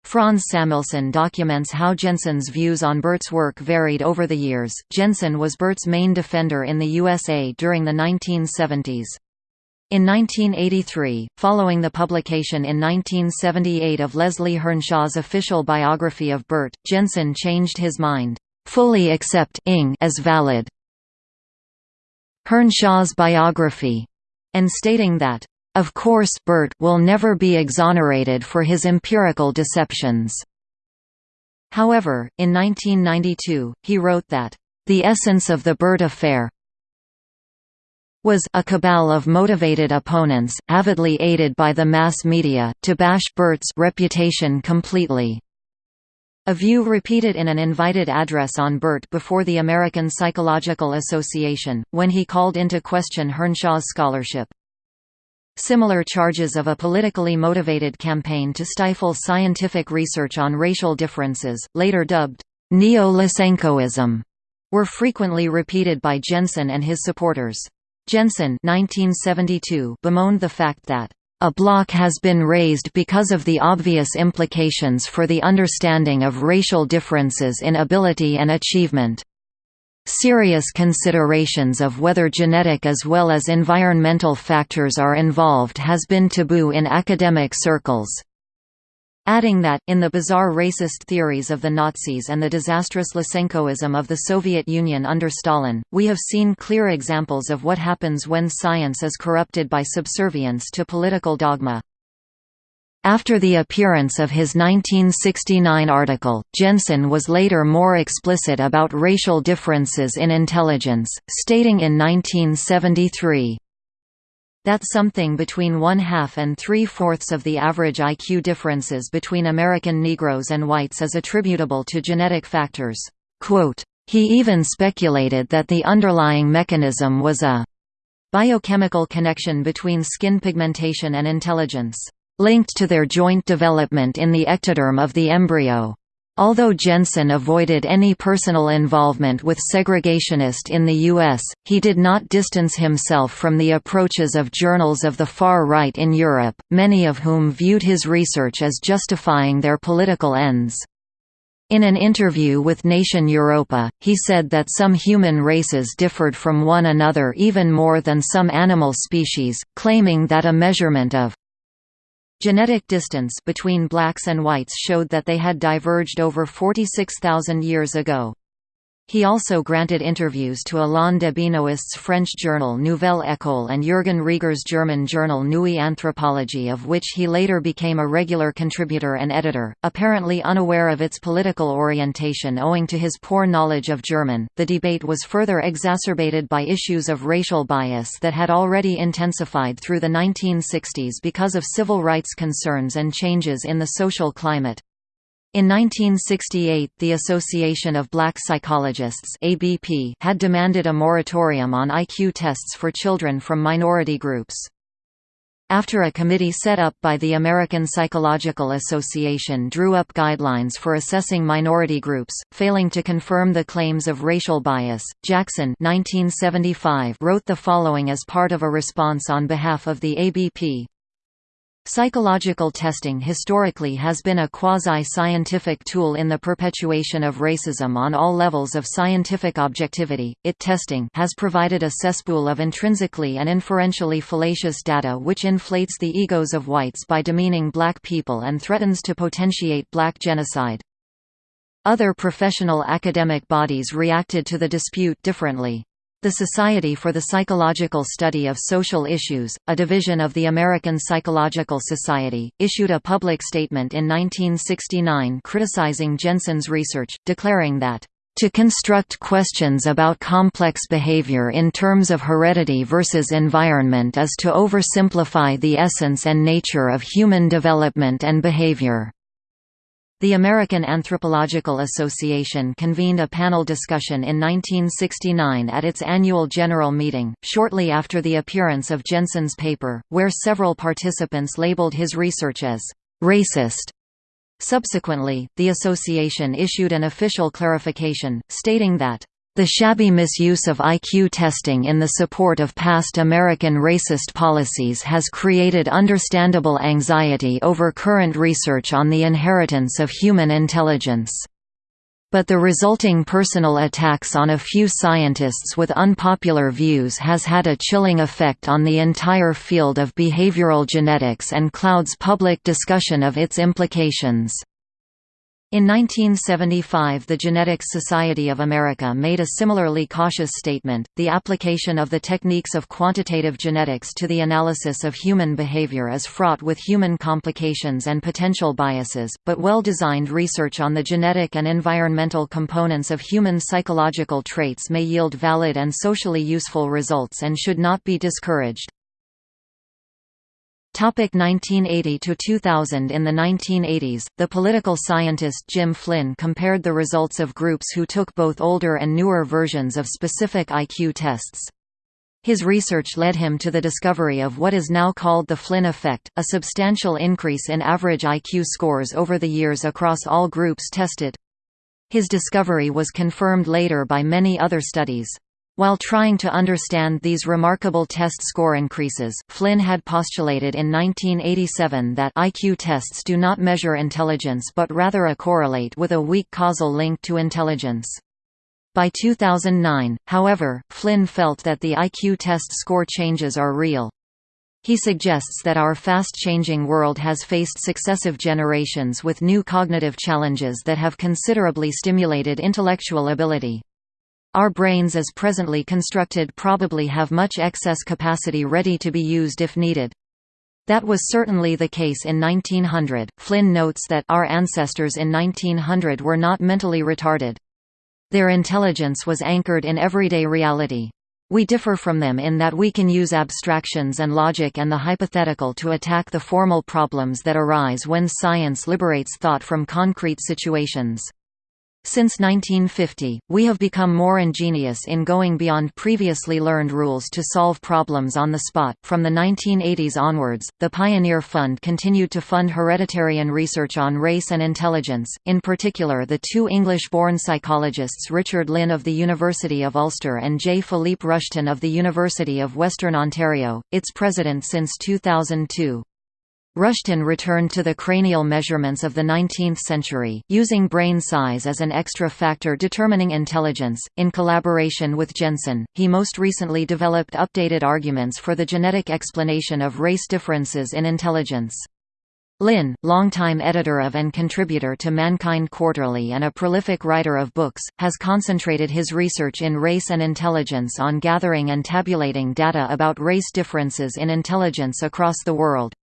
Franz Samuelson documents how Jensen's views on Burt's work varied over the years. Jensen was Burt's main defender in the USA during the 1970s. In 1983, following the publication in 1978 of Leslie Hearnshaw's official biography of Burt, Jensen changed his mind, fully accept as valid. Hearnshaw's biography, and stating that, of course Burt will never be exonerated for his empirical deceptions. However, in 1992, he wrote that, the essence of the Burt affair, was a cabal of motivated opponents, avidly aided by the mass media, to bash Burt's reputation completely. A view repeated in an invited address on Burt before the American Psychological Association, when he called into question Hearnshaw's scholarship. Similar charges of a politically motivated campaign to stifle scientific research on racial differences, later dubbed neo-Lysenkoism, were frequently repeated by Jensen and his supporters. Jensen 1972 bemoaned the fact that a block has been raised because of the obvious implications for the understanding of racial differences in ability and achievement. Serious considerations of whether genetic as well as environmental factors are involved has been taboo in academic circles adding that, in the bizarre racist theories of the Nazis and the disastrous Lysenkoism of the Soviet Union under Stalin, we have seen clear examples of what happens when science is corrupted by subservience to political dogma. After the appearance of his 1969 article, Jensen was later more explicit about racial differences in intelligence, stating in 1973, that something between one-half and three-fourths of the average IQ differences between American Negroes and whites is attributable to genetic factors. Quote, he even speculated that the underlying mechanism was a Biochemical connection between skin pigmentation and intelligence, linked to their joint development in the ectoderm of the embryo. Although Jensen avoided any personal involvement with segregationist in the U.S., he did not distance himself from the approaches of journals of the far right in Europe, many of whom viewed his research as justifying their political ends. In an interview with Nation Europa, he said that some human races differed from one another even more than some animal species, claiming that a measurement of Genetic distance between blacks and whites showed that they had diverged over 46,000 years ago. He also granted interviews to Alain de Benoist's French journal Nouvelle École and Jürgen Rieger's German journal Neue Anthropologie of which he later became a regular contributor and editor, apparently unaware of its political orientation owing to his poor knowledge of German. The debate was further exacerbated by issues of racial bias that had already intensified through the 1960s because of civil rights concerns and changes in the social climate. In 1968 the Association of Black Psychologists ABP had demanded a moratorium on IQ tests for children from minority groups. After a committee set up by the American Psychological Association drew up guidelines for assessing minority groups, failing to confirm the claims of racial bias, Jackson 1975 wrote the following as part of a response on behalf of the ABP. Psychological testing historically has been a quasi-scientific tool in the perpetuation of racism on all levels of scientific objectivity. It testing has provided a cesspool of intrinsically and inferentially fallacious data which inflates the egos of whites by demeaning black people and threatens to potentiate black genocide. Other professional academic bodies reacted to the dispute differently. The Society for the Psychological Study of Social Issues, a division of the American Psychological Society, issued a public statement in 1969 criticizing Jensen's research, declaring that to construct questions about complex behavior in terms of heredity versus environment is to oversimplify the essence and nature of human development and behavior. The American Anthropological Association convened a panel discussion in 1969 at its annual general meeting, shortly after the appearance of Jensen's paper, where several participants labeled his research as «racist». Subsequently, the association issued an official clarification, stating that the shabby misuse of IQ testing in the support of past American racist policies has created understandable anxiety over current research on the inheritance of human intelligence. But the resulting personal attacks on a few scientists with unpopular views has had a chilling effect on the entire field of behavioral genetics and clouds public discussion of its implications. In 1975 the Genetics Society of America made a similarly cautious statement, the application of the techniques of quantitative genetics to the analysis of human behavior is fraught with human complications and potential biases, but well-designed research on the genetic and environmental components of human psychological traits may yield valid and socially useful results and should not be discouraged. Topic 1980 to 2000 In the 1980s, the political scientist Jim Flynn compared the results of groups who took both older and newer versions of specific IQ tests. His research led him to the discovery of what is now called the Flynn effect, a substantial increase in average IQ scores over the years across all groups tested. His discovery was confirmed later by many other studies. While trying to understand these remarkable test score increases, Flynn had postulated in 1987 that IQ tests do not measure intelligence but rather a correlate with a weak causal link to intelligence. By 2009, however, Flynn felt that the IQ test score changes are real. He suggests that our fast-changing world has faced successive generations with new cognitive challenges that have considerably stimulated intellectual ability. Our brains as presently constructed probably have much excess capacity ready to be used if needed. That was certainly the case in 1900. Flynn notes that our ancestors in 1900 were not mentally retarded. Their intelligence was anchored in everyday reality. We differ from them in that we can use abstractions and logic and the hypothetical to attack the formal problems that arise when science liberates thought from concrete situations. Since 1950, we have become more ingenious in going beyond previously learned rules to solve problems on the spot. From the 1980s onwards, the Pioneer Fund continued to fund hereditarian research on race and intelligence, in particular the two English-born psychologists Richard Lynn of the University of Ulster and J. Philippe Rushton of the University of Western Ontario, its president since 2002. Rushton returned to the cranial measurements of the 19th century, using brain size as an extra factor determining intelligence. In collaboration with Jensen, he most recently developed updated arguments for the genetic explanation of race differences in intelligence. Lynn, longtime editor of and contributor to Mankind Quarterly and a prolific writer of books, has concentrated his research in race and intelligence on gathering and tabulating data about race differences in intelligence across the world.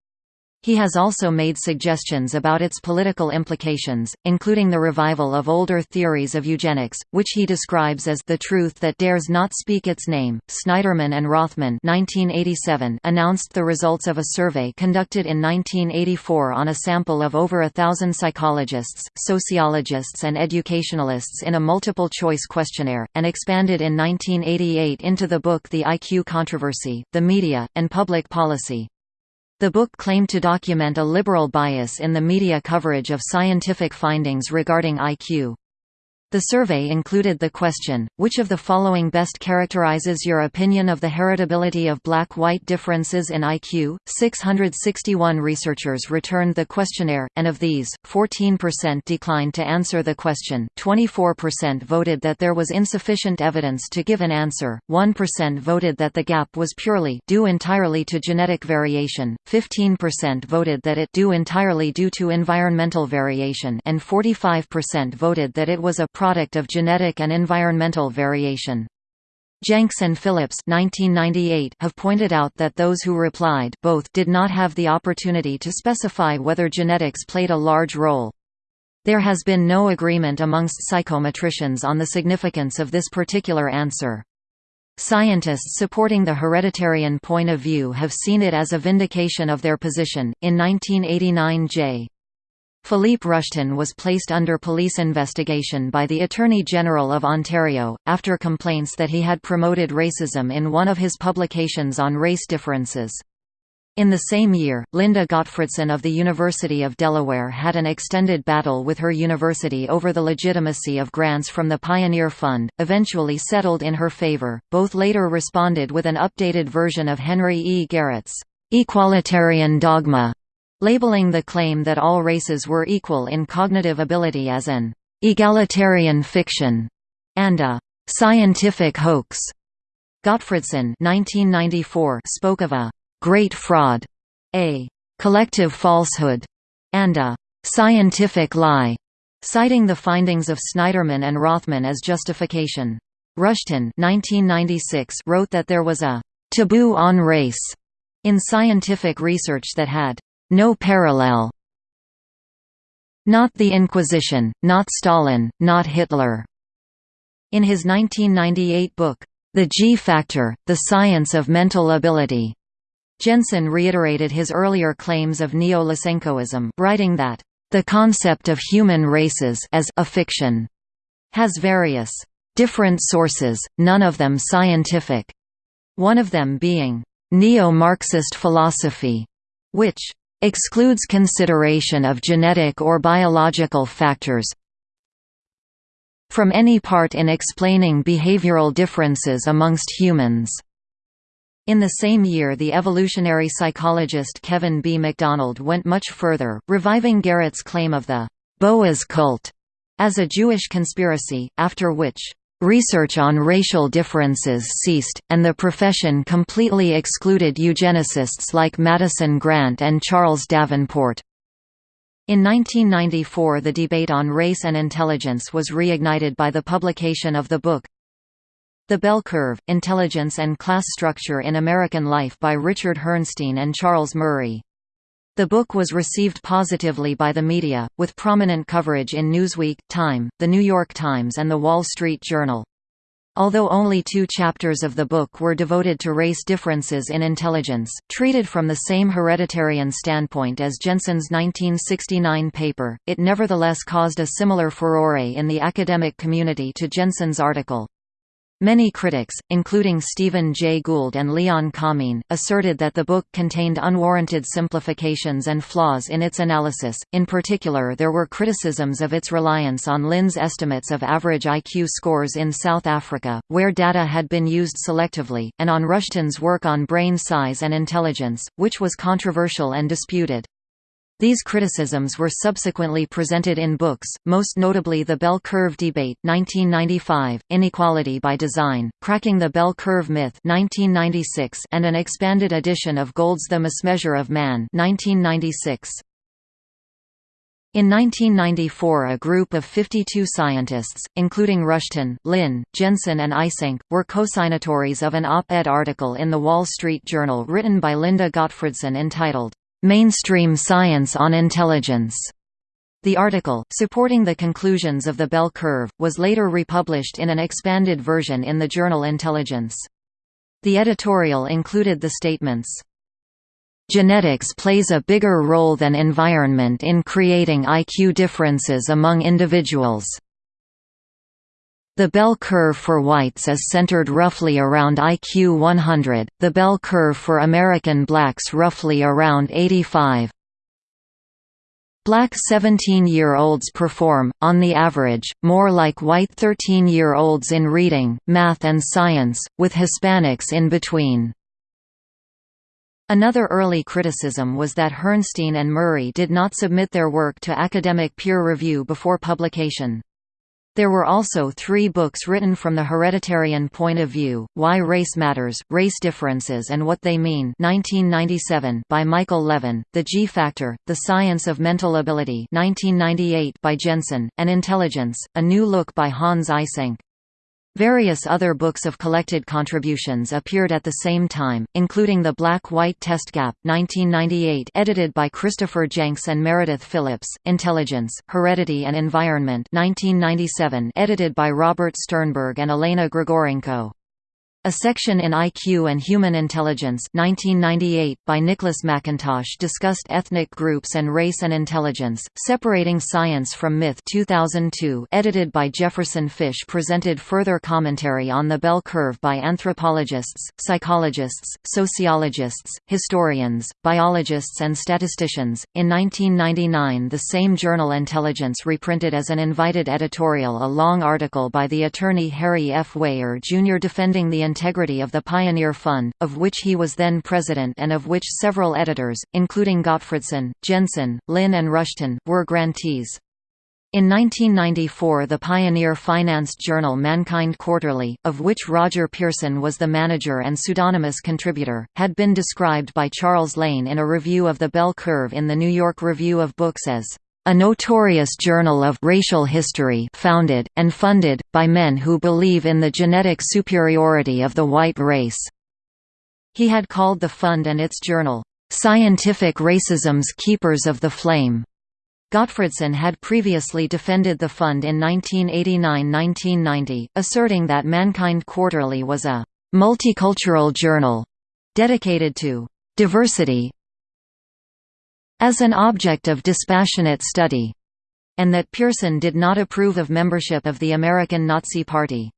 He has also made suggestions about its political implications, including the revival of older theories of eugenics, which he describes as the truth that dares not speak its name. Snyderman and Rothman (1987) announced the results of a survey conducted in 1984 on a sample of over a thousand psychologists, sociologists, and educationalists in a multiple-choice questionnaire, and expanded in 1988 into the book The IQ Controversy: The Media and Public Policy. The book claimed to document a liberal bias in the media coverage of scientific findings regarding IQ. The survey included the question, which of the following best characterizes your opinion of the heritability of black-white differences in IQ? 661 researchers returned the questionnaire, and of these, 14% declined to answer the question. 24% voted that there was insufficient evidence to give an answer, 1% voted that the gap was purely due entirely to genetic variation, 15% voted that it due entirely due to environmental variation. And 45% voted that it was a product of genetic and environmental variation. Jencks and Phillips 1998 have pointed out that those who replied both did not have the opportunity to specify whether genetics played a large role. There has been no agreement amongst psychometricians on the significance of this particular answer. Scientists supporting the hereditarian point of view have seen it as a vindication of their position. In 1989, J. Philippe Rushton was placed under police investigation by the Attorney General of Ontario, after complaints that he had promoted racism in one of his publications on race differences. In the same year, Linda Gottfredson of the University of Delaware had an extended battle with her university over the legitimacy of grants from the Pioneer Fund, eventually settled in her favor. Both later responded with an updated version of Henry E. Garrett's equalitarian dogma labeling the claim that all races were equal in cognitive ability as an egalitarian fiction and a scientific hoax. Gottfredson 1994 spoke of a great fraud, a collective falsehood, and a scientific lie, citing the findings of Snyderman and Rothman as justification. Rushton 1996 wrote that there was a taboo on race in scientific research that had no parallel. Not the Inquisition, not Stalin, not Hitler. In his 1998 book, The G Factor, The Science of Mental Ability, Jensen reiterated his earlier claims of neo-Lysenkoism, writing that, "...the concept of human races as a fiction has various different sources, none of them scientific, one of them being neo-Marxist philosophy, which excludes consideration of genetic or biological factors from any part in explaining behavioral differences amongst humans. In the same year the evolutionary psychologist Kevin B. MacDonald went much further, reviving Garrett's claim of the Boas cult as a Jewish conspiracy, after which Research on racial differences ceased, and the profession completely excluded eugenicists like Madison Grant and Charles Davenport. In 1994 the debate on race and intelligence was reignited by the publication of the book The Bell Curve, Intelligence and Class Structure in American Life by Richard Herrnstein and Charles Murray. The book was received positively by the media, with prominent coverage in Newsweek, Time, The New York Times and The Wall Street Journal. Although only two chapters of the book were devoted to race differences in intelligence, treated from the same hereditarian standpoint as Jensen's 1969 paper, it nevertheless caused a similar furore in the academic community to Jensen's article. Many critics, including Stephen Jay Gould and Leon Kamin, asserted that the book contained unwarranted simplifications and flaws in its analysis. In particular, there were criticisms of its reliance on Lynn's estimates of average IQ scores in South Africa, where data had been used selectively, and on Rushton's work on brain size and intelligence, which was controversial and disputed. These criticisms were subsequently presented in books, most notably The Bell Curve Debate 1995, Inequality by Design, Cracking the Bell Curve Myth 1996, and an expanded edition of Gould's The Mismeasure of Man 1996. In 1994 a group of 52 scientists, including Rushton, Lynn, Jensen and Eysenck, were co-signatories of an op-ed article in The Wall Street Journal written by Linda Gottfredson entitled, Mainstream Science on Intelligence. The article, supporting the conclusions of the bell curve, was later republished in an expanded version in the journal Intelligence. The editorial included the statements, Genetics plays a bigger role than environment in creating IQ differences among individuals. The bell curve for whites is centered roughly around IQ 100, the bell curve for American blacks roughly around 85. Black 17-year-olds perform, on the average, more like white 13-year-olds in reading, math and science, with Hispanics in between. Another early criticism was that Herrnstein and Murray did not submit their work to academic peer review before publication. There were also three books written from the hereditarian point of view, Why Race Matters, Race Differences and What They Mean 1997 by Michael Levin, The G Factor, The Science of Mental Ability 1998 by Jensen, and Intelligence, A New Look by Hans Eysenck. Various other books of collected contributions appeared at the same time, including The Black-White Test Gap 1998 edited by Christopher Jencks and Meredith Phillips, Intelligence, Heredity and Environment 1997 edited by Robert Sternberg and Elena Grigorenko. A section in IQ and Human Intelligence 1998 by Nicholas Mackintosh discussed ethnic groups and race and intelligence, separating science from myth 2002 edited by Jefferson Fish presented further commentary on the bell curve by anthropologists, psychologists, sociologists, historians, biologists and statisticians. In 1999 the same journal Intelligence reprinted as an invited editorial a long article by the attorney Harry F. Weyher Jr. defending the integrity of the Pioneer Fund, of which he was then president and of which several editors, including Gottfredson, Jensen, Lynn and Rushton, were grantees. In 1994 the pioneer-financed journal Mankind Quarterly, of which Roger Pearson was the manager and pseudonymous contributor, had been described by Charles Lane in a review of the Bell Curve in the New York Review of Books as a notorious journal of racial history founded, and funded, by men who believe in the genetic superiority of the white race." He had called the fund and its journal, "...scientific racism's keepers of the flame." Gottfredson had previously defended the fund in 1989–1990, asserting that Mankind Quarterly was a «multicultural journal» dedicated to «diversity, as an object of dispassionate study, and that Pearson did not approve of membership of the American Nazi Party.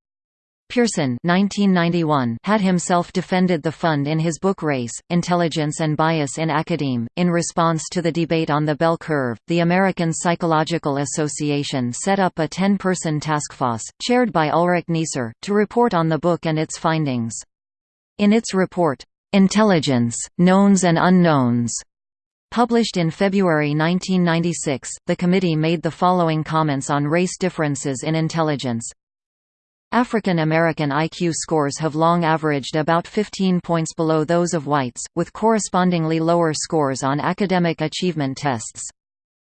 Pearson 1991 had himself defended the fund in his book Race, Intelligence and Bias in Academe. In response to the debate on the bell curve, the American Psychological Association set up a 10-person task force, chaired by Ulrich Neisser, to report on the book and its findings. In its report, Intelligence, Knowns and Unknowns, Published in February 1996, the committee made the following comments on race differences in intelligence. African American IQ scores have long averaged about 15 points below those of whites, with correspondingly lower scores on academic achievement tests.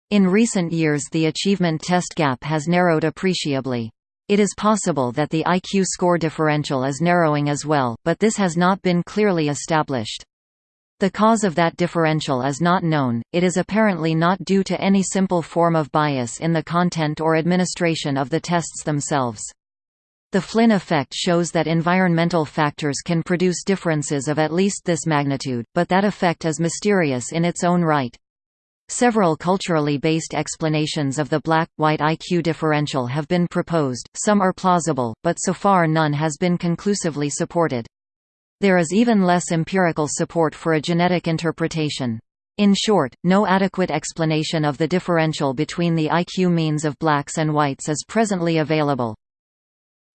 In recent years the achievement test gap has narrowed appreciably. It is possible that the IQ score differential is narrowing as well, but this has not been clearly established. The cause of that differential is not known, it is apparently not due to any simple form of bias in the content or administration of the tests themselves. The Flynn effect shows that environmental factors can produce differences of at least this magnitude, but that effect is mysterious in its own right. Several culturally based explanations of the black-white IQ differential have been proposed, some are plausible, but so far none has been conclusively supported. There is even less empirical support for a genetic interpretation. In short, no adequate explanation of the differential between the IQ means of blacks and whites is presently available.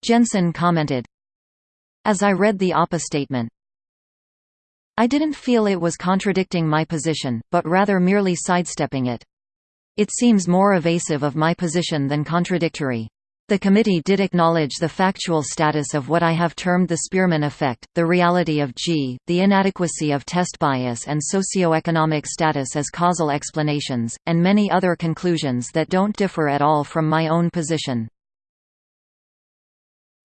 Jensen commented, As I read the APA statement, I didn't feel it was contradicting my position, but rather merely sidestepping it. It seems more evasive of my position than contradictory. The committee did acknowledge the factual status of what I have termed the Spearman effect, the reality of G, the inadequacy of test bias and socioeconomic status as causal explanations, and many other conclusions that don't differ at all from my own position.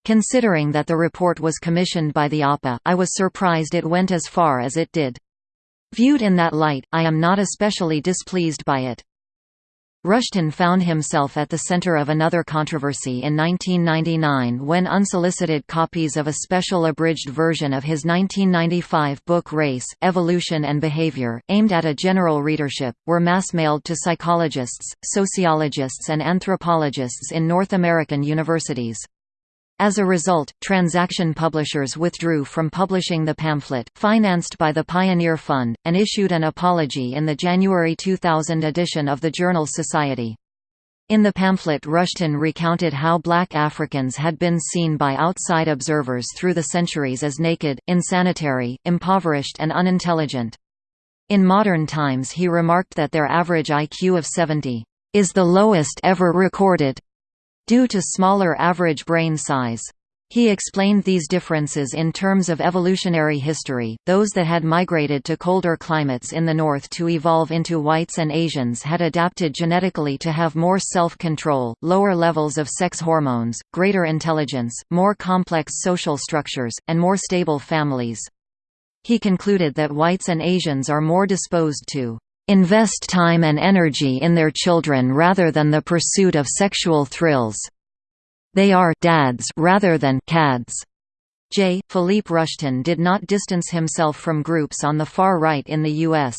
Considering that the report was commissioned by the APA, I was surprised it went as far as it did. Viewed in that light, I am not especially displeased by it. Rushton found himself at the center of another controversy in 1999 when unsolicited copies of a special abridged version of his 1995 book Race, Evolution and Behavior, aimed at a general readership, were mass-mailed to psychologists, sociologists and anthropologists in North American universities. As a result, Transaction Publishers withdrew from publishing the pamphlet, financed by the Pioneer Fund, and issued an apology in the January 2000 edition of the journal Society. In the pamphlet Rushton recounted how black Africans had been seen by outside observers through the centuries as naked, insanitary, impoverished and unintelligent. In modern times he remarked that their average IQ of 70, "...is the lowest ever recorded." Due to smaller average brain size. He explained these differences in terms of evolutionary history, those that had migrated to colder climates in the north to evolve into whites and Asians had adapted genetically to have more self-control, lower levels of sex hormones, greater intelligence, more complex social structures, and more stable families. He concluded that whites and Asians are more disposed to invest time and energy in their children rather than the pursuit of sexual thrills. They are dads rather than cads. J. Philippe Rushton did not distance himself from groups on the far right in the U.S.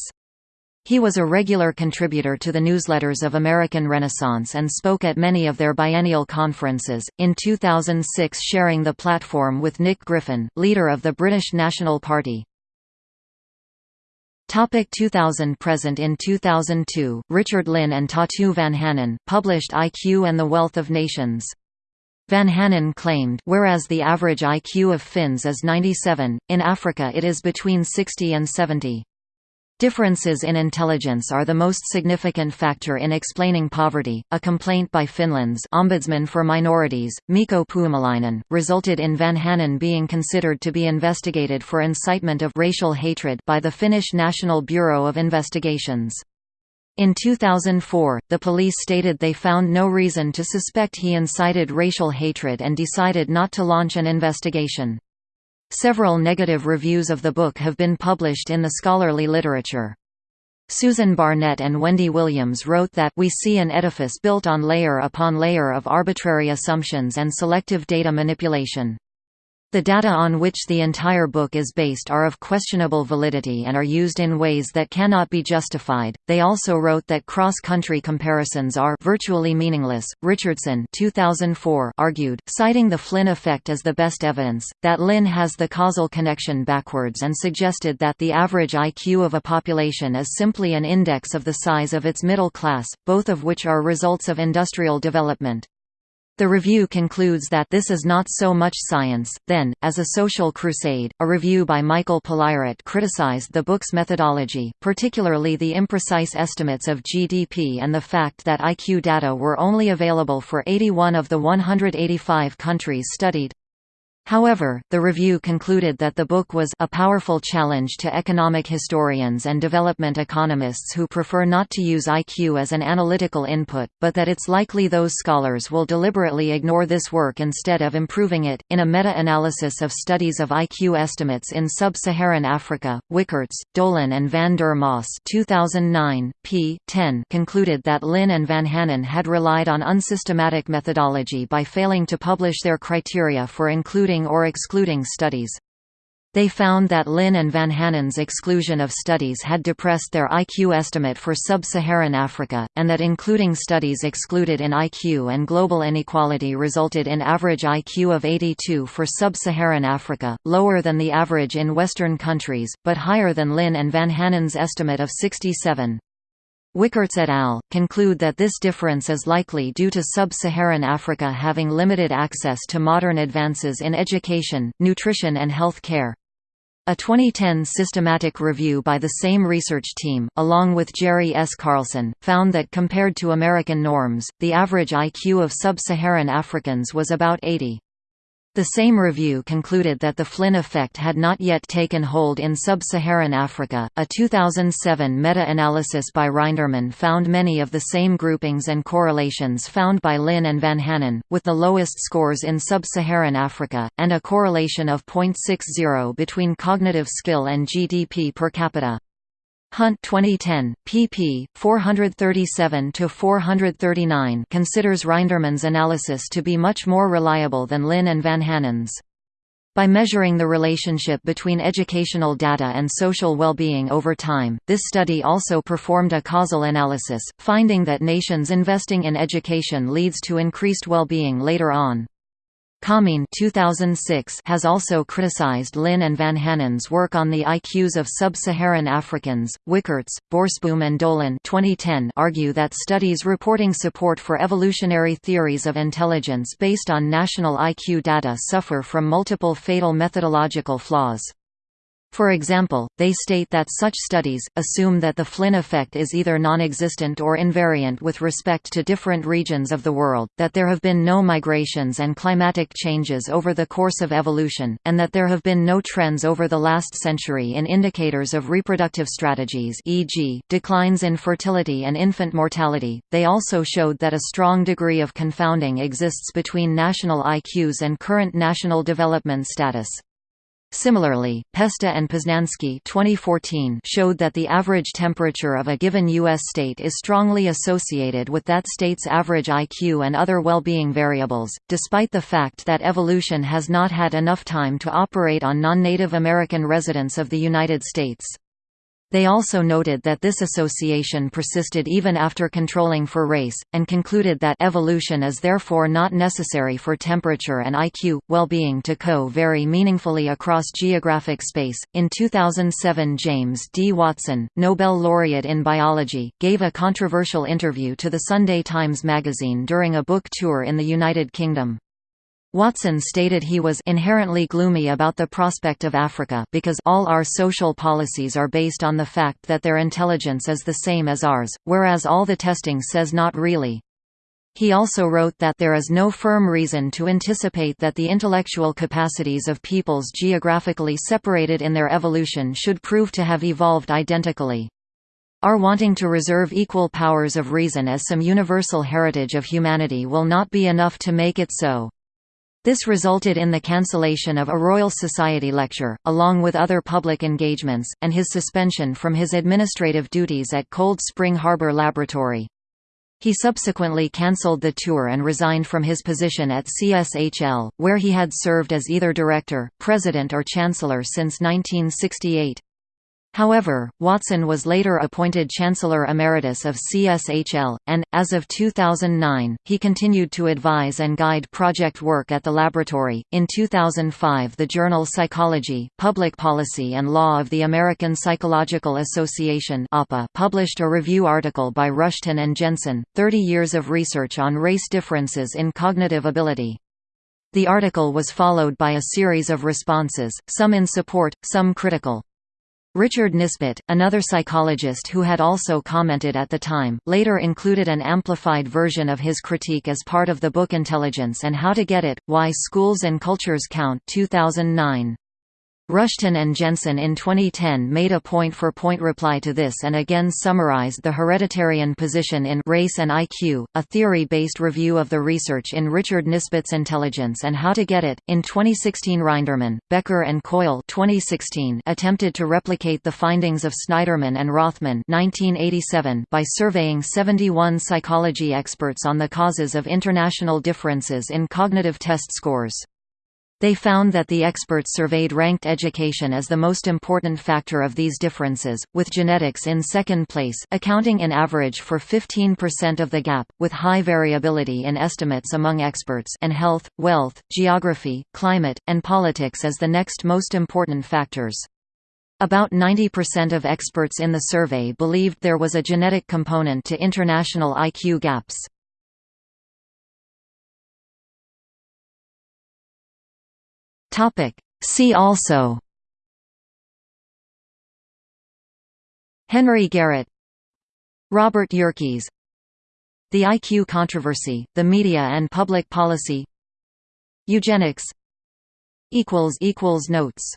He was a regular contributor to the newsletters of American Renaissance and spoke at many of their biennial conferences, in 2006 sharing the platform with Nick Griffin, leader of the British National Party. Topic 2000 Present in 2002, Richard Lynn and Tatu Vanhanen, published IQ and the Wealth of Nations. Vanhanen claimed whereas the average IQ of Finns is 97, in Africa it is between 60 and 70. Differences in intelligence are the most significant factor in explaining poverty. A complaint by Finland's Ombudsman for Minorities, Mikko Puumalainen, resulted in Vanhanen being considered to be investigated for incitement of racial hatred by the Finnish National Bureau of Investigations. In 2004, the police stated they found no reason to suspect he incited racial hatred and decided not to launch an investigation. Several negative reviews of the book have been published in the scholarly literature. Susan Barnett and Wendy Williams wrote that we see an edifice built on layer upon layer of arbitrary assumptions and selective data manipulation. The data on which the entire book is based are of questionable validity and are used in ways that cannot be justified. They also wrote that cross-country comparisons are virtually meaningless. Richardson 2004 argued, citing the Flynn effect as the best evidence, that Lynn has the causal connection backwards and suggested that the average IQ of a population is simply an index of the size of its middle class, both of which are results of industrial development. The review concludes that this is not so much science, then, as a social crusade. A review by Michael Palairet criticized the book's methodology, particularly the imprecise estimates of GDP and the fact that IQ data were only available for 81 of the 185 countries studied. However, the review concluded that the book was a powerful challenge to economic historians and development economists who prefer not to use IQ as an analytical input, but that it's likely those scholars will deliberately ignore this work instead of improving it. In a meta analysis of studies of IQ estimates in sub Saharan Africa, Wicherts, Dolan, and van der Maas 2009, p. 10 concluded that Lynn and Vanhanen had relied on unsystematic methodology by failing to publish their criteria for including including or excluding studies. They found that Lynn and Vanhanen's exclusion of studies had depressed their IQ estimate for sub-Saharan Africa, and that including studies excluded in IQ and global inequality resulted in average IQ of 82 for sub-Saharan Africa, lower than the average in Western countries, but higher than Lynn and Vanhanen's estimate of 67. Wicherts et al. conclude that this difference is likely due to sub-Saharan Africa having limited access to modern advances in education, nutrition and health care. A 2010 systematic review by the same research team, along with Jerry S. Carlson, found that compared to American norms, the average IQ of sub-Saharan Africans was about 80. The same review concluded that the Flynn effect had not yet taken hold in sub-Saharan Africa. A 2007 meta-analysis by Rindermann found many of the same groupings and correlations found by Lynn and Vanhanen, with the lowest scores in sub-Saharan Africa, and a correlation of 0.60 between cognitive skill and GDP per capita. Hunt 2010, pp. 437–439 considers Rindermann's analysis to be much more reliable than Lynn and Vanhanen's. By measuring the relationship between educational data and social well-being over time, this study also performed a causal analysis, finding that nations investing in education leads to increased well-being later on. Kamin 2006 has also criticized Lynn and Vanhanen's work on the IQs of sub-Saharan Africans. Wicherts, Borsboom and Dolan 2010 argue that studies reporting support for evolutionary theories of intelligence based on national IQ data suffer from multiple fatal methodological flaws. For example, they state that such studies, assume that the Flynn effect is either non-existent or invariant with respect to different regions of the world, that there have been no migrations and climatic changes over the course of evolution, and that there have been no trends over the last century in indicators of reproductive strategies e.g., declines in fertility and infant mortality. They also showed that a strong degree of confounding exists between national IQs and current national development status. Similarly, Pesta and Poznanski 2014 showed that the average temperature of a given U.S. state is strongly associated with that state's average IQ and other well-being variables, despite the fact that evolution has not had enough time to operate on non-Native American residents of the United States. They also noted that this association persisted even after controlling for race, and concluded that evolution is therefore not necessary for temperature and IQ well-being to co-vary meaningfully across geographic space. In 2007, James D. Watson, Nobel laureate in biology, gave a controversial interview to the Sunday Times magazine during a book tour in the United Kingdom. Watson stated he was inherently gloomy about the prospect of Africa because all our social policies are based on the fact that their intelligence is the same as ours, whereas all the testing says not really. He also wrote that there is no firm reason to anticipate that the intellectual capacities of peoples geographically separated in their evolution should prove to have evolved identically. Our wanting to reserve equal powers of reason as some universal heritage of humanity will not be enough to make it so. This resulted in the cancellation of a Royal Society lecture, along with other public engagements, and his suspension from his administrative duties at Cold Spring Harbor Laboratory. He subsequently cancelled the tour and resigned from his position at CSHL, where he had served as either director, president or chancellor since 1968. However, Watson was later appointed Chancellor Emeritus of CSHL, and, as of 2009, he continued to advise and guide project work at the laboratory. In 2005, the journal Psychology, Public Policy and Law of the American Psychological Association published a review article by Rushton and Jensen, 30 Years of Research on Race Differences in Cognitive Ability. The article was followed by a series of responses, some in support, some critical. Richard Nisbett, another psychologist who had also commented at the time, later included an amplified version of his critique as part of the book Intelligence and How to Get It, Why Schools and Cultures Count 2009. Rushton and Jensen in 2010 made a point-for-point -point reply to this and again summarized the hereditarian position in Race and IQ, a theory-based review of the research in Richard Nisbett's Intelligence and How to Get It. In 2016 Rindermann, Becker and Coyle 2016 attempted to replicate the findings of Snyderman and Rothman 1987 by surveying 71 psychology experts on the causes of international differences in cognitive test scores. They found that the experts surveyed ranked education as the most important factor of these differences, with genetics in second place accounting in average for 15% of the gap, with high variability in estimates among experts and health, wealth, geography, climate, and politics as the next most important factors. About 90% of experts in the survey believed there was a genetic component to international IQ gaps. Topic. See also. Henry Garrett. Robert Yerkes. The IQ controversy, the media and public policy. Eugenics. Notes